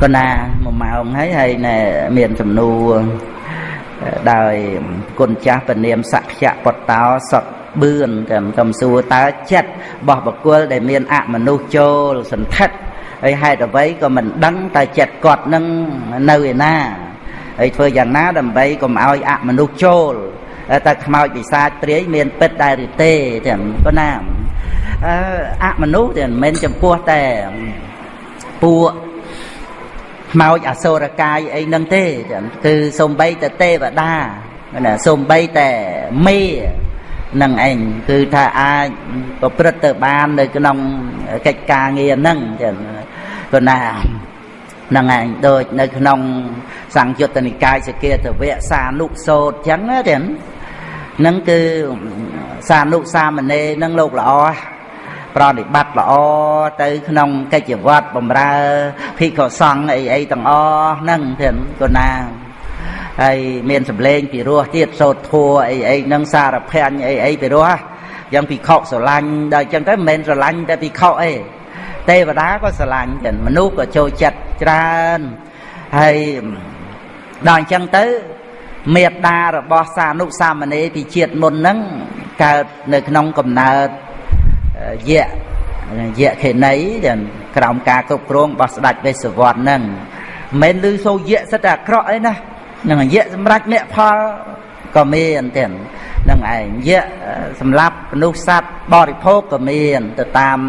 ក៏ណាមួយម៉ោងហើយហើយណែមានសំណួរដោយគុណចាស់ពនាមសក្យពតោសត បឿនតែកំសួរតើចិត្តរបស់បកុលដែលមានអមនុស្សចូលសន្ធិដ្ឋហើយហេតុអ្វីក៏មិនដឹងតើចិត្តគាត់នឹងនៅឯណាហើយធ្វើយ៉ាងណាដើម្បីកុំឲ្យអមនុស្សចូលតែខ្មោចពិសាចព្រាយមានពិតដែរឬទេទាំងប៉ុណ្ណាអឺអមនុស្សទាំងមិនចំពោះតែពួកខ្មោចអសុរកាយអីហ្នឹងទេ គឺសំបីតែទេវតាណាសំបីតែមេ នឹងឯងគឺថាអាចប្រព្រឹត្តទៅបាននៅក្នុងកិច្ចការងារហ្នឹងចឹងប៉ុណ្ណានឹងឯងដូចនៅក្នុងសង្យុត្តនិកាយសគាតវៈសានុសោតចឹងណាចឹងនឹងគឺសានុសាមណេរនឹងលោកល្អប្រតិបត្តិល្អទៅក្នុងកិច្ចវត្តបំរើភិក្ខុសង្ឃអីអីទាំងអស់ហ្នឹងទៀតកូនណា ហើយមានសម្លេងពីរោះទៀតសោតធัวអីអីហ្នឹងសារភ័ញ្ញអីអីពីរោះយ៉ាងភិក្ខុស្រឡាញ់ដល់អញ្ចឹងទៅមិនមែនស្រឡាញ់តែភិក្ខុអីទេវតាក៏ស្រឡាញ់ចឹងមនុស្សក៏ចូលចិត្តច្រើនហើយដល់អញ្ចឹងទៅមេត្តារបស់សានុសាមណេរពីជាតិមុនហ្នឹងកើតនៅក្នុងកំណើតយៈយៈខេណីដែលក្រោមការគ្រប់គ្រងរបស់ស្ដេចវេស្សវត្តហ្នឹងមិនមែនឮសូរយៈសិតតែអាក្រក់អីណា នឹងយៈសម្រាប់អ្នកផលក៏មានទៀតនឹងឯងយៈសម្រាប់មនុស្សសត្វបរិភោគក៏មានទៅតាម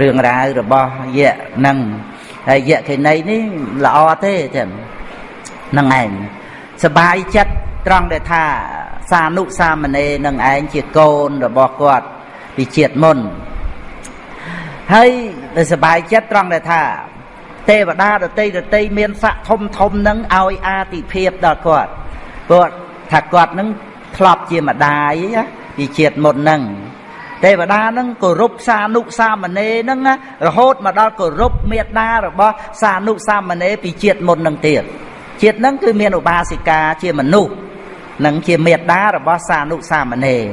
រឿងរ៉ាវរបស់យៈហ្នឹងហើយយៈខេណីនេះល្អទេទៀតនឹងឯងសបាយចិត្តត្រង់ដែលថាសានុសាមណេរនឹងឯងជាកូនរបស់គាត់ពីជាតិមុនហើយដែលសបាយចិត្តត្រង់ដែលថា ទេវតាដតីដតីមានស័កធំធំនឹងឲ្យអាទិភាពដល់គាត់គាត់ថាគាត់នឹងធ្លាប់ជាម្ដាយពីជាតិមុននឹងទេវតានឹងគោរពសានុសាមណេរនឹងរហូតមកដល់គោរពមេត្តារបស់សានុសាមណេរពីជាតិមុននឹងទៀតជាតិនឹងគឺមានឧបាសិកាជាមនុស្សនិងជាមេត្តារបស់សានុសាមណេរ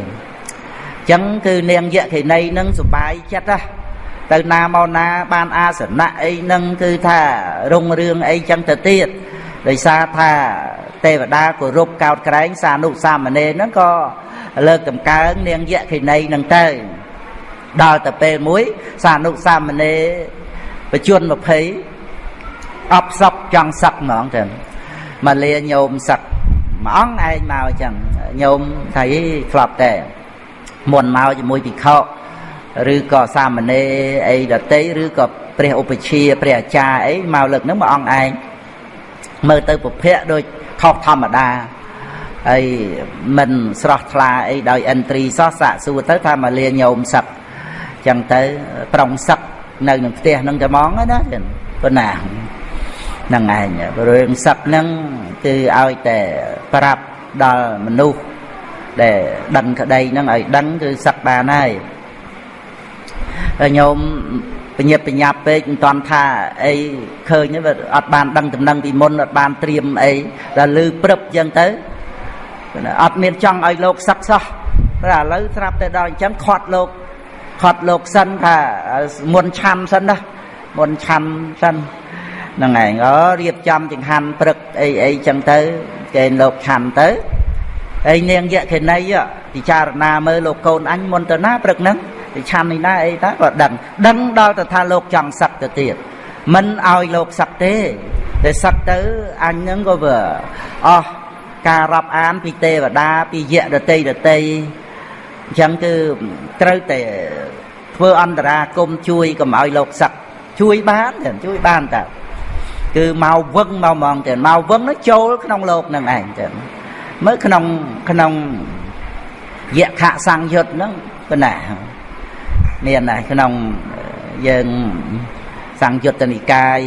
ចឹងគឺនាងយក្ខិនីនឹងសុបាយចិត្តណា ទៅណាមកណា បានអាសនៈអីនឹងគឺថារុងរឿងអីចឹងទៅទៀតដោយសារថាទេវតាគោរពកោតក្រែងសានុសាមណេរហ្នឹងក៏លើកតម្កើងនាងយក្ខិនីនឹងទៅដល់ទៅពេលមួយសានុសាមណេរបជន20អបសពចង់សឹកហ្មងចឹងមកលាញោមសឹកមួយអង្គឯងមកចឹងញោមថាយីធ្លាប់តែមុនមកជាមួយភិក្ខុ ឬក៏សាមណេរអីដតីឬក៏ព្រះឧបជាព្រះអាចារ្យអីមកលើកហ្នឹងមួយអង្គឯងមើលទៅពភៈដូចខុសធម្មតាហើយមិនស្រស់ថ្លាអីដោយឥន្ទ្រីសោះសាកសួរទៅថាមកលាញោមសឹកចឹងទៅប្រុងសឹកនៅក្នុងផ្ទះហ្នឹងតែហ្មងណាប៉ុណ្ណាហ្នឹងឯងរឿងសឹកហ្នឹងគឺឲ្យតែប្រាប់ដល់មនុស្សដែលដឹងក្តីហ្នឹងឲ្យដឹងគឺសឹកបានហើយ ហើយញោមបញ្ញាបញ្ញាប់ពេកមិនតាន់ថាអីឃើញវាអត់បានដឹងដំណឹងពីមុនអត់បានត្រៀមអីដល់លឺព្រឹបចឹងទៅអត់មានចង់ឲ្យលោកសឹកសោះតែឥឡូវស្រាប់តែដល់អញ្ចឹងខាត់លោកខាត់លោកសិនថាមុនឆាន់សិនណាមុនឆាន់សិនហ្នឹងឯងអរៀបចំចង្ហាន់ព្រឹកអីអីចឹងទៅគេលោកឆាន់ទៅហើយនាងយក្ខិនីពិចារណាមើលលោកកូនអញមុនទៅណាព្រឹកហ្នឹង ទៅឆាន់នេះណាអីតាក៏ដឹងដឹងដល់ទៅថាលោកចង់សឹកទៅទៀតមិនឲ្យលោកសឹកទេតែសឹកទៅអញហ្នឹងក៏វាអស់ការរាប់អានពីទេវតាពីយៈដតីដតីអញ្ចឹងគឺត្រូវតែធ្វើអន្តរាគមជួយកុំឲ្យលោកសឹកជួយបានតែជួយបានតើគឺមកវឹងមកហ្មងទៅមកវឹងនោះចូលក្នុងលោកនឹងឯងទៅមើលក្នុងក្នុងយៈខសង្យុត្តហ្នឹងប៉ុណ្ណា មានដែរក្នុងយើងសង្យុត្តនិកាយ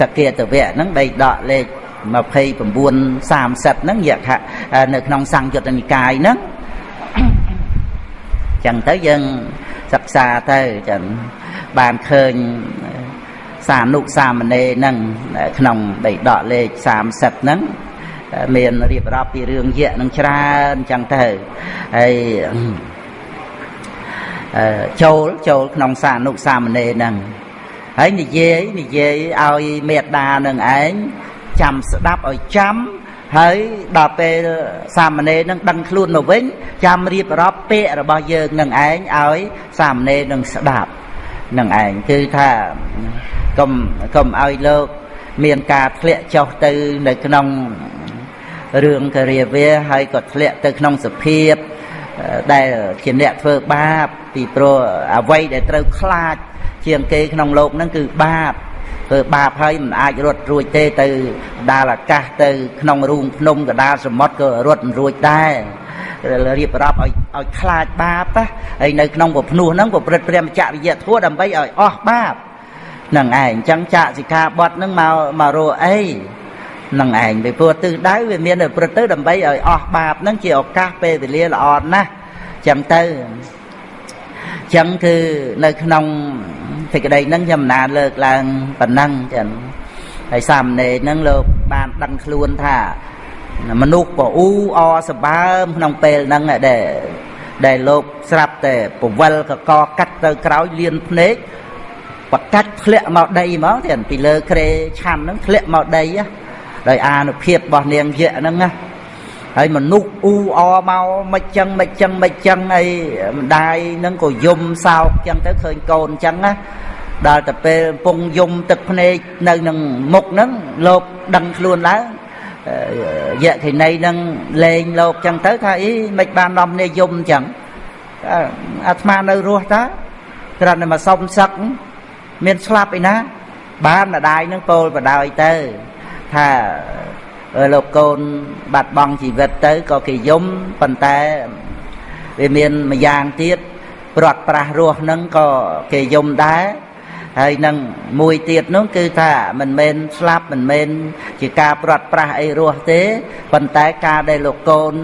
សកេតវៈហ្នឹងបីដកលេខ29 30ហ្នឹងយៈនៅក្នុងសង្យុត្តនិកាយហ្នឹងចឹងទៅយើងសិក្សាទៅចឹងបានឃើញសានុសាមណេរហ្នឹងក្នុងដីដកលេខ30ហ្នឹងមានរៀបរាប់ពីរឿងយៈនឹងច្រើនចឹងទៅហើយ ចូលចូលក្នុងសានុសាមណេរហ្នឹងហើយនិយាយនិយាយឲ្យមេត្តានឹងឯងចាំស្ដាប់ឲ្យចាំហើយដល់ពេលសាមណេរនឹងដឹងខ្លួនទៅវិញចាំរៀបរាប់ពាក្យរបស់យើងនឹងឯងឲ្យសាមណេរនឹងស្ដាប់នឹងឯងគឺថាកុំកុំឲ្យលោកមានការធ្លាក់ចុះទៅនៅក្នុងរឿងការាវាហើយក៏ធ្លាក់ទៅក្នុងសភាពដែលជាអ្នកធ្វើបាប ពីព្រោះអ្វីដែលត្រូវខ្លាចជាងគេក្នុងโลกហ្នឹងគឺបាបធ្វើបាបហើយមិនអាចរត់រួចទេទៅដាលអាកាសទៅក្នុងរូងភ្នំកដាលសមុទ្រក៏រត់មិនរួចដែររៀបរាប់ឲ្យឲ្យខ្លាចបាបហើយនៅក្នុងពភ្នោះហ្នឹងប្រព្រឹត្តព្រះមច្ចរិយធัวដើម្បីឲ្យអស់បាបនឹងឯងអញ្ចឹងចាកសិក្ខាបទហ្នឹងមកមករកអីនឹងឯងពីព្រោះទិសដៅវាមានប្រព្រឹត្តទៅដើម្បីឲ្យអស់បាបហ្នឹងជាឱកាសពេលវេលាល្អណាស់អញ្ចឹងទៅអញ្ ចឹងគឺនៅក្នុងសេចក្តីហ្នឹងខ្ញុំមិនណាលើកឡើងប៉ុណ្ណឹងចឹងហើយសាមណេរហ្នឹងលោកបានដឹងខ្លួនថាមនុស្សប្រអ៊ូអសបើមក្នុងពេលហ្នឹងដែលដែលលោកស្រាប់តែពវលកកកាត់ទៅក្រោយលៀនភ្នែកបកាច់ធ្លាក់មកដីហ្មងទៀតពីលើក្រេឆាន់ហ្នឹងធ្លាក់មកដីដោយអានុភាពរបស់នាងយៈហ្នឹងណា ហើយមនុស្សអ៊ូអមកមិនចឹងមិនចឹងមិនចឹងអីម្ដាយនឹងក៏យំសោកចឹងទៅឃើញកូនចឹងណាដល់ទៅពេលកំពុងយំទឹកភ្នែកនៅនឹងមុខហ្នឹងលោកដឹងខ្លួនឡើងយៈខិណីនឹងលេងលោកចឹងទៅថាអីមិនបាននាំគ្នាយំចឹងអាត្មានៅរស់តាគ្រាន់តែមកសុំសឹកមានស្លាប់ឯណាបានម្ដាយនឹងពោលបដ ாய் ទៅថា លោកកូនបាត់បង់ជីវិតទៅក៏គេយំប៉ុន្តែវាមានម្យ៉ាងទៀតព្រាត់ប្រាស់រស់នឹងក៏គេយំដែរហើយនឹងមួយទៀតនោះគឺថាមិនមែនស្លាប់មិនមែនជាការព្រាត់ប្រាស់អីរស់ទេប៉ុន្តែការដែលលោកកូន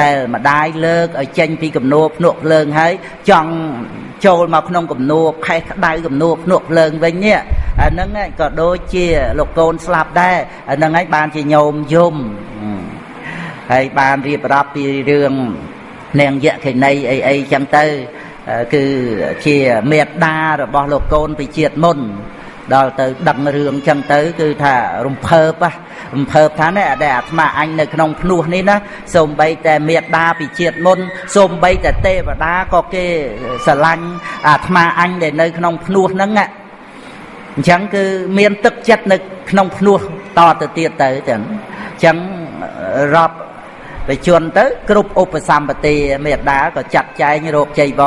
ដែលម្ដាយលើកឲ្យចេញពីកំនួភ្នក់ភ្លើងហើយចង់ ចូលមកក្នុងកំនួផេះក្តៅកំនួភ្នក់ភ្លើងវិញនេះអាហ្នឹងក៏ដូចជាលោកកូនស្លាប់ដែរអាហ្នឹងហើយបានជាញោមយំហើយបានរៀបរាប់ពីរឿងនាងយក្ខិនីអីអីចឹងទៅគឺជាមេត្តារបស់លោកកូនពីជាតិមុនដល់ទៅដឹងរឿងចឹងទៅ គឺថារំភើប រំភើបថានេះដែលអាត្មាអញនៅក្នុងភ្នោះនេះណាសូម្បីតែមេត្តាពីជាតិមុនសូម្បីតែទេវតាក៏គេស្រឡាញ់អាត្មាអញដែលនៅក្នុងភ្នោះហ្នឹងអញ្ចឹងគឺមានទឹកចិត្តនៅក្នុងភ្នោះតទៅទៀតទៅចឹងអញ្ចឹងរាប់ទៅជន់ទៅគ្រប់ឧបសម្បទាមេត្តាក៏ចាត់ចែងរោគចៃវ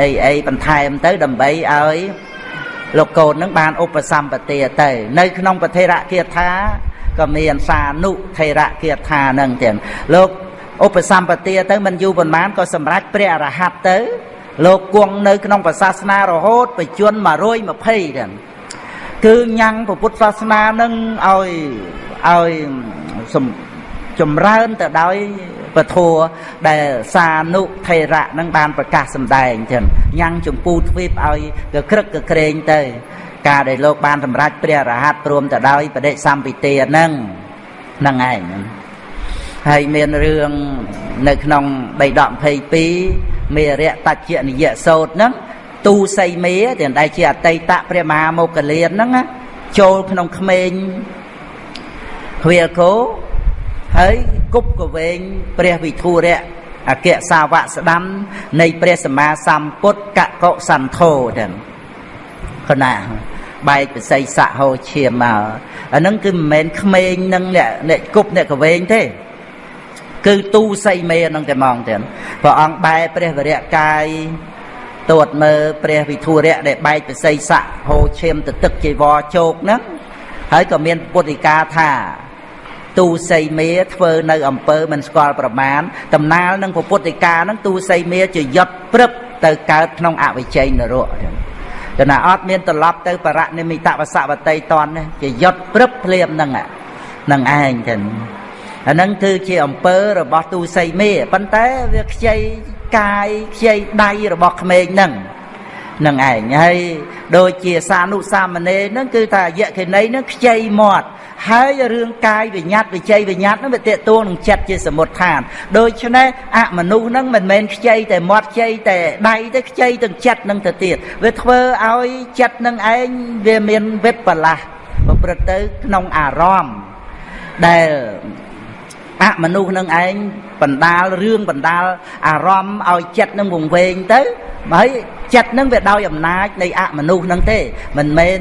អីអីបន្ថែមទៅដើម្បីឲ្យលោកកូននឹងបានឧបសម្បទាទៅ នៅក្នុងពធិរគាថា ក៏មានសានុថេរគាថានឹងទៀតលោកឧបសម្បទាទៅមិនយូរប៉ុន្មានក៏សម្រេចព្រះអរហត្តទៅ លោកគង់នៅក្នុងសាសនារហូតបច្ចុប្បន្ន120ទៀតគឺញ៉ាំងពុទ្ធសាសនានឹងឲ្យឲ្យចម្រើនទៅដោយពធัวដែលសានុថេរៈនឹងបានប្រកាសសម្ដែងចឹងញ៉ាំងចម្ពូទ្វីបឲ្យកក្រឹកកក្រែងទៅ ការដែលលោកបានសម្រេចព្រះរហ័តព្រមទៅដោយបដិសម្ពិទាហ្នឹងហ្នឹងឯងហើយមានរឿងនៅក្នុងបៃដក22មេរៈតច្ចនិយសោតហ្នឹងទូសីមេទាំងដែលជាអតីតព្រះមហាមោគលានហ្នឹងចូលក្នុងក្មេងហួយគោហើយគប់កវែងព្រះវិធុរៈអគ្គសាវកស្ដាំនៃព្រះសម្មាសម្ពុទ្ធកកុសន្ធោទាំងគណា បែកបស័យសៈហោឈាមមកអាហ្នឹងគឺមិនមែនក្មេងនឹងអ្នកអ្នកគប់អ្នកកវែងទេគឺទូសីមេនឹងតែហ្មងទៀតព្រះអង្គបែព្រះវរៈកាយទួតមើលព្រះវិធុរៈដែលបែកបស័យស័កហូរឈាមទៅទឹកជីវរជោកហ្នឹងហើយក៏មានពុទ្ធិកាថាទូសីមេធ្វើនៅអំពើមិនស្គាល់ប្រមាណតំណាលនឹងពុទ្ធិកាហ្នឹងទូសីមេជាយត់ព្រឹបទៅកើតក្នុងអវិជ័យនរក តែណាអត់មានត្រឡប់ទៅបរនិមិតវសវតីតនជាយត់ព្រឹបភ្លាមហ្នឹងហ្នឹងឯងចឹងអាហ្នឹងគឺជាអំពើរបស់ទូសីមេប៉ុន្តែវាខ្ចីកាយខ្ចីដៃរបស់ក្មេងហ្នឹងនឹងឯងហើយដូចជាសានុសាមណេរហ្នឹងគឺថាយក្ខិនីហ្នឹងខ្ចីមាត់ ហើយរឿងកាយវិញ្ញាតវិជ័យវិញ្ញាតហ្នឹងវាតេតួនឹងចិត្តជាសមុទ្ឋានដូច្នេះអមនុស្សហ្នឹងមិនមែនខ្ចីតែមាត់ខ្ចីតែដៃទេខ្ចីទាំងចិត្តនឹងទៅទៀតវាធ្វើឲ្យចិត្តនឹងឯងវាមានវិបលាស់ប្រព្រឹត្តទៅក្នុងអារម្មណ៍ដែលអមនុស្សនឹងឯងបណ្ដាលរឿងបណ្ដាលអារម្មណ៍ឲ្យចិត្តនឹងវង្វេងទៅហើយចិត្តនឹងវាដោយអំណាចនៃអមនុស្សនឹងទេមិនមែន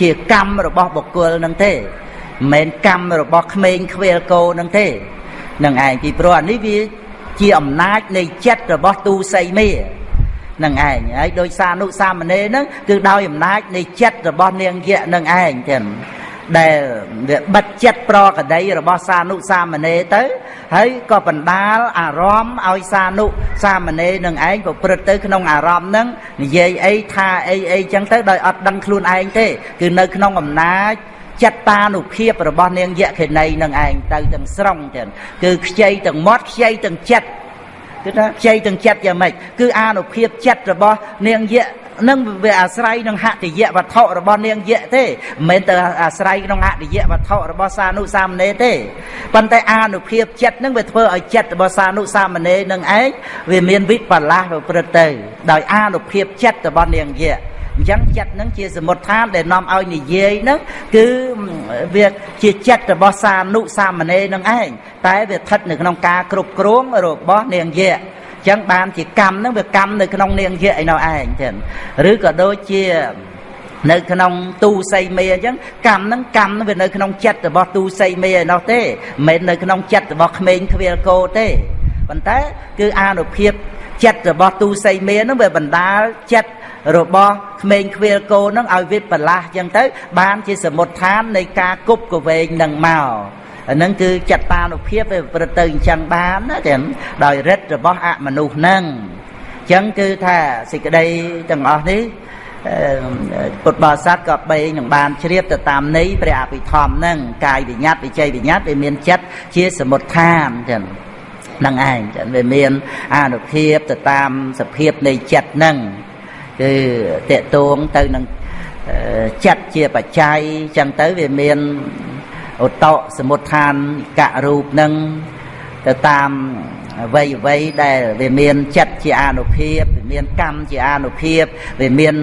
ជាកម្មរបស់បុគ្គលនឹងទេ មិនមែនកម្មរបស់ក្មេងខ្វៀលគោនឹងទេនឹងឯងពីព្រោះអានេះវាជាអំណាចនៃចិត្តរបស់ទូសីមេនឹងឯងហើយដោយសានុសាមណេរហ្នឹងគឺដោយអំណាចនៃចិត្តរបស់នាងយៈនឹងឯងចឹងដែលវាបិទចិត្តប្រកដីរបស់សានុសាមណេរទៅ ហើយក៏បណ្ដាលអារម្មណ៍ឲ្យសានុសាមណេរនឹងឯងប្រព្រឹត្តទៅក្នុងអារម្មណ៍ហ្នឹងនិយាយអីថាអីអីចឹងទៅដោយអត់ដឹងខ្លួនឯងទេ គឺនៅក្នុងអំណាច ចិត្តតានុភាពរបស់នាងយក្ខិនីនឹងឯងទៅទាំងស្រុងចឹងគឺខ្ចីទាំងមាត់ខ្ចីទាំងចិត្តគឺថាខ្ចីទាំងចិត្តយ៉ាងម៉េចគឺអានុភាពចិត្តរបស់នាងយក្ខនឹងវាអាស្រ័យនឹងហតិយៈវត្ថុរបស់នាងយៈទេមិនមែនទៅអាស្រ័យក្នុងហតិយៈវត្ថុរបស់សានុសាមណេរទេប៉ុន្តែអានុភាពចិត្តនឹងវាធ្វើឲ្យចិត្តរបស់សានុសាមណេរនឹងឯងវាមានវិបលាសប្រព្រឹត្តទៅដោយអានុភាពចិត្តរបស់នាងយៈ អញ្ចឹងចិត្តនឹងជាសមុទ្ឋានដែលនាំឲ្យនិយាយនឹងគឺវាជាចិត្តរបស់សានុសាមណេរនឹងឯងតែវាស្ថិតនៅក្នុងការគ្រប់គ្រងរបស់នាងយៈចឹងបានជាកម្មហ្នឹងវាកម្មនៅក្នុងនាងយៈឯនោះឯងចឹងឬក៏ដូចជានៅក្នុងទូសីមេអញ្ចឹងកម្មហ្នឹងកម្មវានៅក្នុងចិត្តរបស់ទូសីមេឯនោះទេមិនមែននៅក្នុងចិត្តរបស់ក្មេងខ្វៀលគោទេប៉ុន្តែគឺអានុភាពចិត្តរបស់ទូសីមេហ្នឹងវាបណ្ដាលចិត្ត របស់ក្មេងខ្វៀលគោហ្នឹងឲ្យវិបលាសអញ្ចឹងទៅ បានជាសមុទ្ឋាននៃការគប់កវែងនឹងមកអានឹងគឺចតានុភាពវាប្រព្រឹត្តទៅអញ្ចឹងបានណាចឹងដោយរិទ្ធរបស់អមនុស្សហ្នឹងអញ្ចឹងគឺថាសេចក្តីទាំងអស់នេះពុទ្ធបរិស័ទក៏បីនឹងបានជ្រាបទៅតាមន័យព្រះអភិធម្មហ្នឹងកាយវិញ្ញាតវិជ័យវិញ្ញាតវាមានចិត្តជាសមុទ្ឋានចឹងនឹងឯងចឹងវាមានអនុភាពទៅតាមសភាពនៃចិត្តហ្នឹង គឺតេតួងទៅនឹងចិត្តជាបច្ច័យចឹងទៅវាមានឧតតសមុទ្ឋានករូបនឹងទៅតាមអ្វីអ្វីដែលវាមានចិត្តជាអនុភាពវាមានកម្មជាអនុភាពវាមាន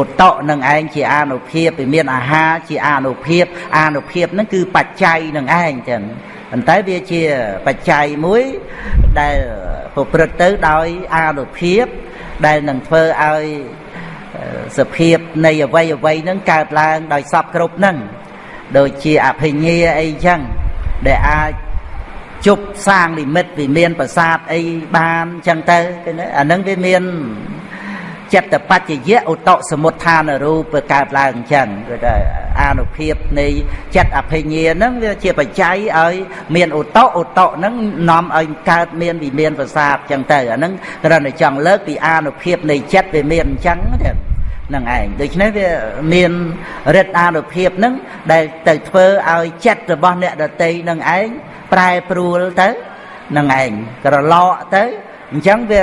ឧតតនឹងឯងជាអនុភាពវាមានអាហារជាអនុភាពអនុភាពហ្នឹងគឺបច្ច័យនឹងឯងចឹងប៉ុន្តែវាជាបច្ច័យមួយដែលប្រព្រឹត្តទៅដោយអនុភាព ដែលនឹងធ្វើឲ្យសភាពនៃអវ័យអវ័យហ្នឹងកើតឡើងដោយសពគ្រប់ហ្នឹងដូចជាអភិញ្ញាអីចឹងដែលអាចជប់សាងនិមិត្តវិមានប្រាសាទអីបានចឹងទៅអានឹងវាមាន ចិត្តបច្ចយៈឧតសមុទ្ឋានរូបកើតឡើងអញ្ចឹងគឺថាអានុភាពនៃចិត្តអភិញ្ញាហ្នឹងវាជាបច្ច័យឲ្យ មានឧតឧតហ្នឹងនាំឲ្យកើតមានវិមានប្រាសាទអញ្ចឹងទៅអាហ្នឹងគ្រាន់តែចង់លើកពីអានុភាពនៃចិត្តវាមានអញ្ចឹងទេនឹងឯងដូច្នេះវាមានរិទ្ធអានុភាពនឹងដែលទៅធ្វើឲ្យចិត្តរបស់អ្នកដតីនឹងឯងប្រែប្រួលទៅនឹងឯងក្រឡកទៅអញ្ចឹងវា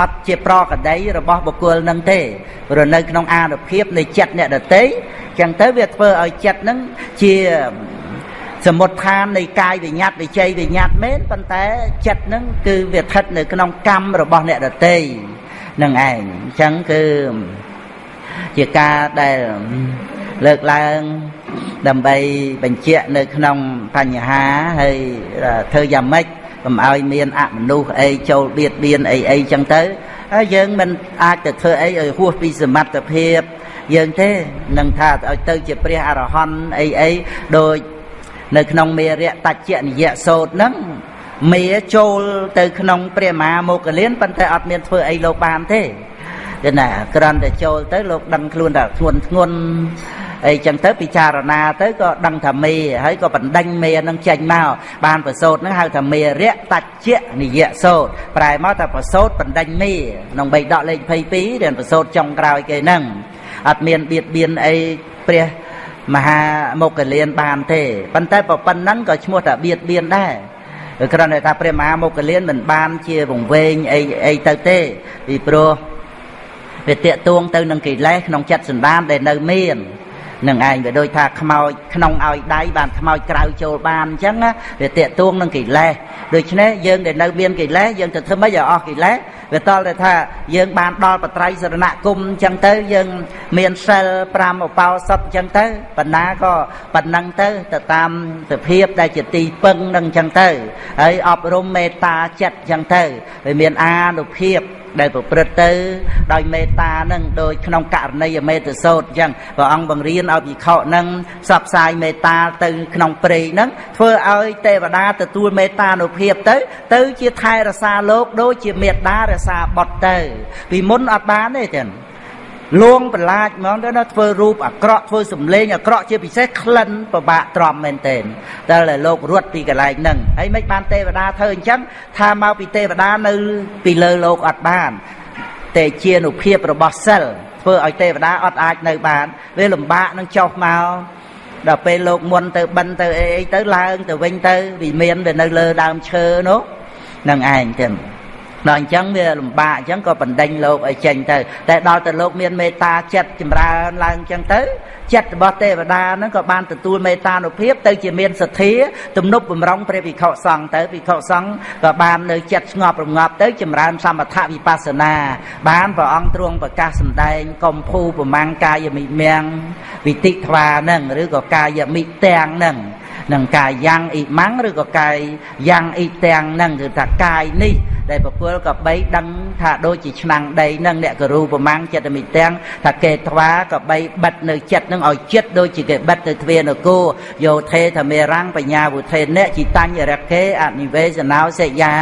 អត់ជាប្រកដីរបស់បុគ្គលនឹងទេព្រោះនៅក្នុងអានុភាពនៃចិត្តអ្នកដតីអញ្ចឹងទៅវាធ្វើឲ្យចិត្តនឹងជាសមុទ្ឋាននៃកាយវិញ្ញាតវិជ័យវិញ្ញាតមែនប៉ុន្តែចិត្តនឹងគឺវាស្ថិតនៅក្នុងកម្មរបស់អ្នកដតីនឹងឯងអញ្ចឹងគឺជាការដែលលើកឡើងដើម្បីបញ្ជាក់នៅក្នុងបញ្ហាហើយធ្វើយ៉ាងម៉េច កុំឲ្យមានអមនុស្សអីចូលបៀតបៀនអីអីចឹងទៅហើយយើងមិនអាចទៅធ្វើអីឲ្យហួសពីសមត្ថភាពយើងទេនឹងថាឲ្យទៅជាព្រះអរហន្តអីអីដូចនៅក្នុងមេរៈតច្ចនិយសោតហ្នឹងមេចូលទៅក្នុងព្រះមហាមុគលានប៉ុន្តែអត់មានធ្វើអីលោកបានទេ គឺណាក្រាន់តែចូលទៅលោកដឹងខ្លួនថាធ្ងន់ធ្ងន់អីចឹងទៅពិចារណាទៅក៏ដឹងថាមេហើយក៏បណ្ដេញមេនឹងចេញមកបានប្រសូតនឹងហៅថាមេរៈតច្ចៈនិយសោតប្រែមកថាប្រសូតបណ្ដេញមេក្នុងបៃដកលេខ22រៀនប្រសូតចុងក្រោយគេហ្នឹងអត់មានបៀតបៀនអីព្រះមហាមុគលានបានទេប៉ុន្តែប៉ុណ្ណឹងក៏ឈ្មោះថាបៀតបៀនដែរគ្រាន់តែថាព្រះមហាមុគលានមិនបានជាវង្វេងអីអីទៅទេពីព្រោះ វាតេតួងទៅនឹងកិលេសក្នុងចិត្តសន្តានដែលនៅមាននឹងឯងវាដូចថាខ្មោចក្នុងឲ្យដៃបានខ្មោចក្រៅចូលបានអញ្ចឹងវាតេតួងនឹងកិលេសដូច្នេះយើងដែលនៅមានកិលេសយើងទៅធ្វើម៉េចឲ្យអស់កិលេសវាតល់តែថាយើងបានដល់បត្រៃសរណគមអញ្ចឹងទៅយើងមានសិល5ឧបោសថអញ្ចឹងទៅបណ្ណាក៏ប៉ុណ្ណឹងទៅទៅតាមសភាពដែលជាទីពឹងនឹងអញ្ចឹងទៅហើយអប់រំមេត្តាចិត្តអញ្ចឹងទៅវាមានអានុភាព ដែលប្រព្រឹត្តទៅ ដោយមេត្តានឹងដោយក្នុងករណីអមេតសោតអញ្ចឹងព្រះអង្គបង្រៀនឲ្យភិក្ខុនឹងផ្សព្វផ្សាយមេត្តាទៅក្នុងព្រៃនឹងធ្វើឲ្យទេវតាទទួលមេត្តានុភាពទៅ ទៅ ជាថែរក្សាលោកដូចជាមេត្តារក្សាបុត្រទៅ ពីមុនអត់បានទេចឹង លួងបន្លាចហ្មងទៅណាធ្វើរូបអាក្រក់ធ្វើសម្លេងអាក្រក់ជាពិសេសក្លិនពិបាកទ្រាំមែនទែនតែលោករត់ពីកន្លែងហ្នឹងហើយមិនបានទេវតាធ្វើអញ្ចឹងថាមកពីទេវតានៅពីលើលោកអត់បានតែជានុភាពរបស់សិលធ្វើឲ្យទេវតាអត់អាចនៅបានវាលំបាកនឹងចុះមកដល់ពេលលោកមុនទៅបិណ្ឌទៅអីអីទៅឡើងទៅវិញទៅវិមានវានៅលើដើមឈើនោះនឹងឯងទាំង ដល់អញ្ចឹងវាលំបាកអញ្ចឹងក៏បណ្ដេញលោកឲ្យចេញទៅ តែដល់តែលោកមានមេត្តាចិត្តចម្រើនឡើងអញ្ចឹងទៅចិត្តរបស់ទេវតាហ្នឹងក៏បានទទួលមេត្តានុភាពទៅជាមានសទ្ធាទំនប់បំរុងព្រះវិខុសង្ឃទៅវិខុសង្ឃក៏បាននៅចិត្តស្ងប់រងាប់ទៅចម្រើនសមថវិបស្សនា បានព្រះអង្គទ្រង់ប្រកាសសម្ដែងកំភូប្រមាំងកាយមិមៀងវិតិធ្វាហ្នឹងឬក៏កាយមិទាំងហ្នឹង នឹងកាយយ៉ាងអ៊ីម៉ាំងឬក៏កាយយ៉ាងអ៊ីទាំងហ្នឹងគឺថាកាយនេះដែលពពលក៏បីដឹងថាដូចជាឆ្នាំងដីនឹងអ្នកគរូប្រមាំងចិត្តមិទាំងថាគេថ្វាក៏បីបិទនៅចិត្តនឹងឲ្យចិត្តដូចជាគេបិទទៅទ្វានគោយោធេធមេរាំងបញ្ញាវុធេអ្នកជីតាញ់រកេអនិវេសណោសេយា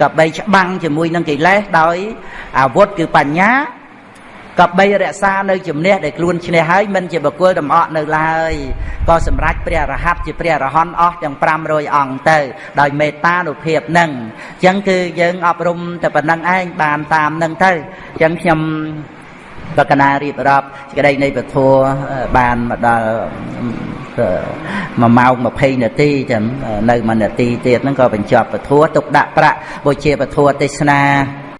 ក៏បីច្បាំងជាមួយនឹងកិលេសដោយអាវុធគឺបញ្ញា ក៏បីរក្សានៅជំនះដែលខ្លួនឈ្នះហើយមិនជាបកគលដំអកនៅឡើយក៏សម្រេចព្រះរហ័តជាព្រះរហន្តអស់ទាំង500អង្គទៅ ដោយមេត្តានុភាពនឹងអញ្ចឹងគឺយើងអប់រំតែប៉ុណ្្នឹងឯងបានតាមនឹងទៅអញ្ចឹងខ្ញុំបកណារៀបរាប់សេចក្តីនៃពធបានមកដល់1ម៉ោង20នាទីចឹងនៅ1នាទីទៀតហ្នឹងក៏បញ្ចប់ពធទុកដាក់ប្រាក់បុជាពធទេសនា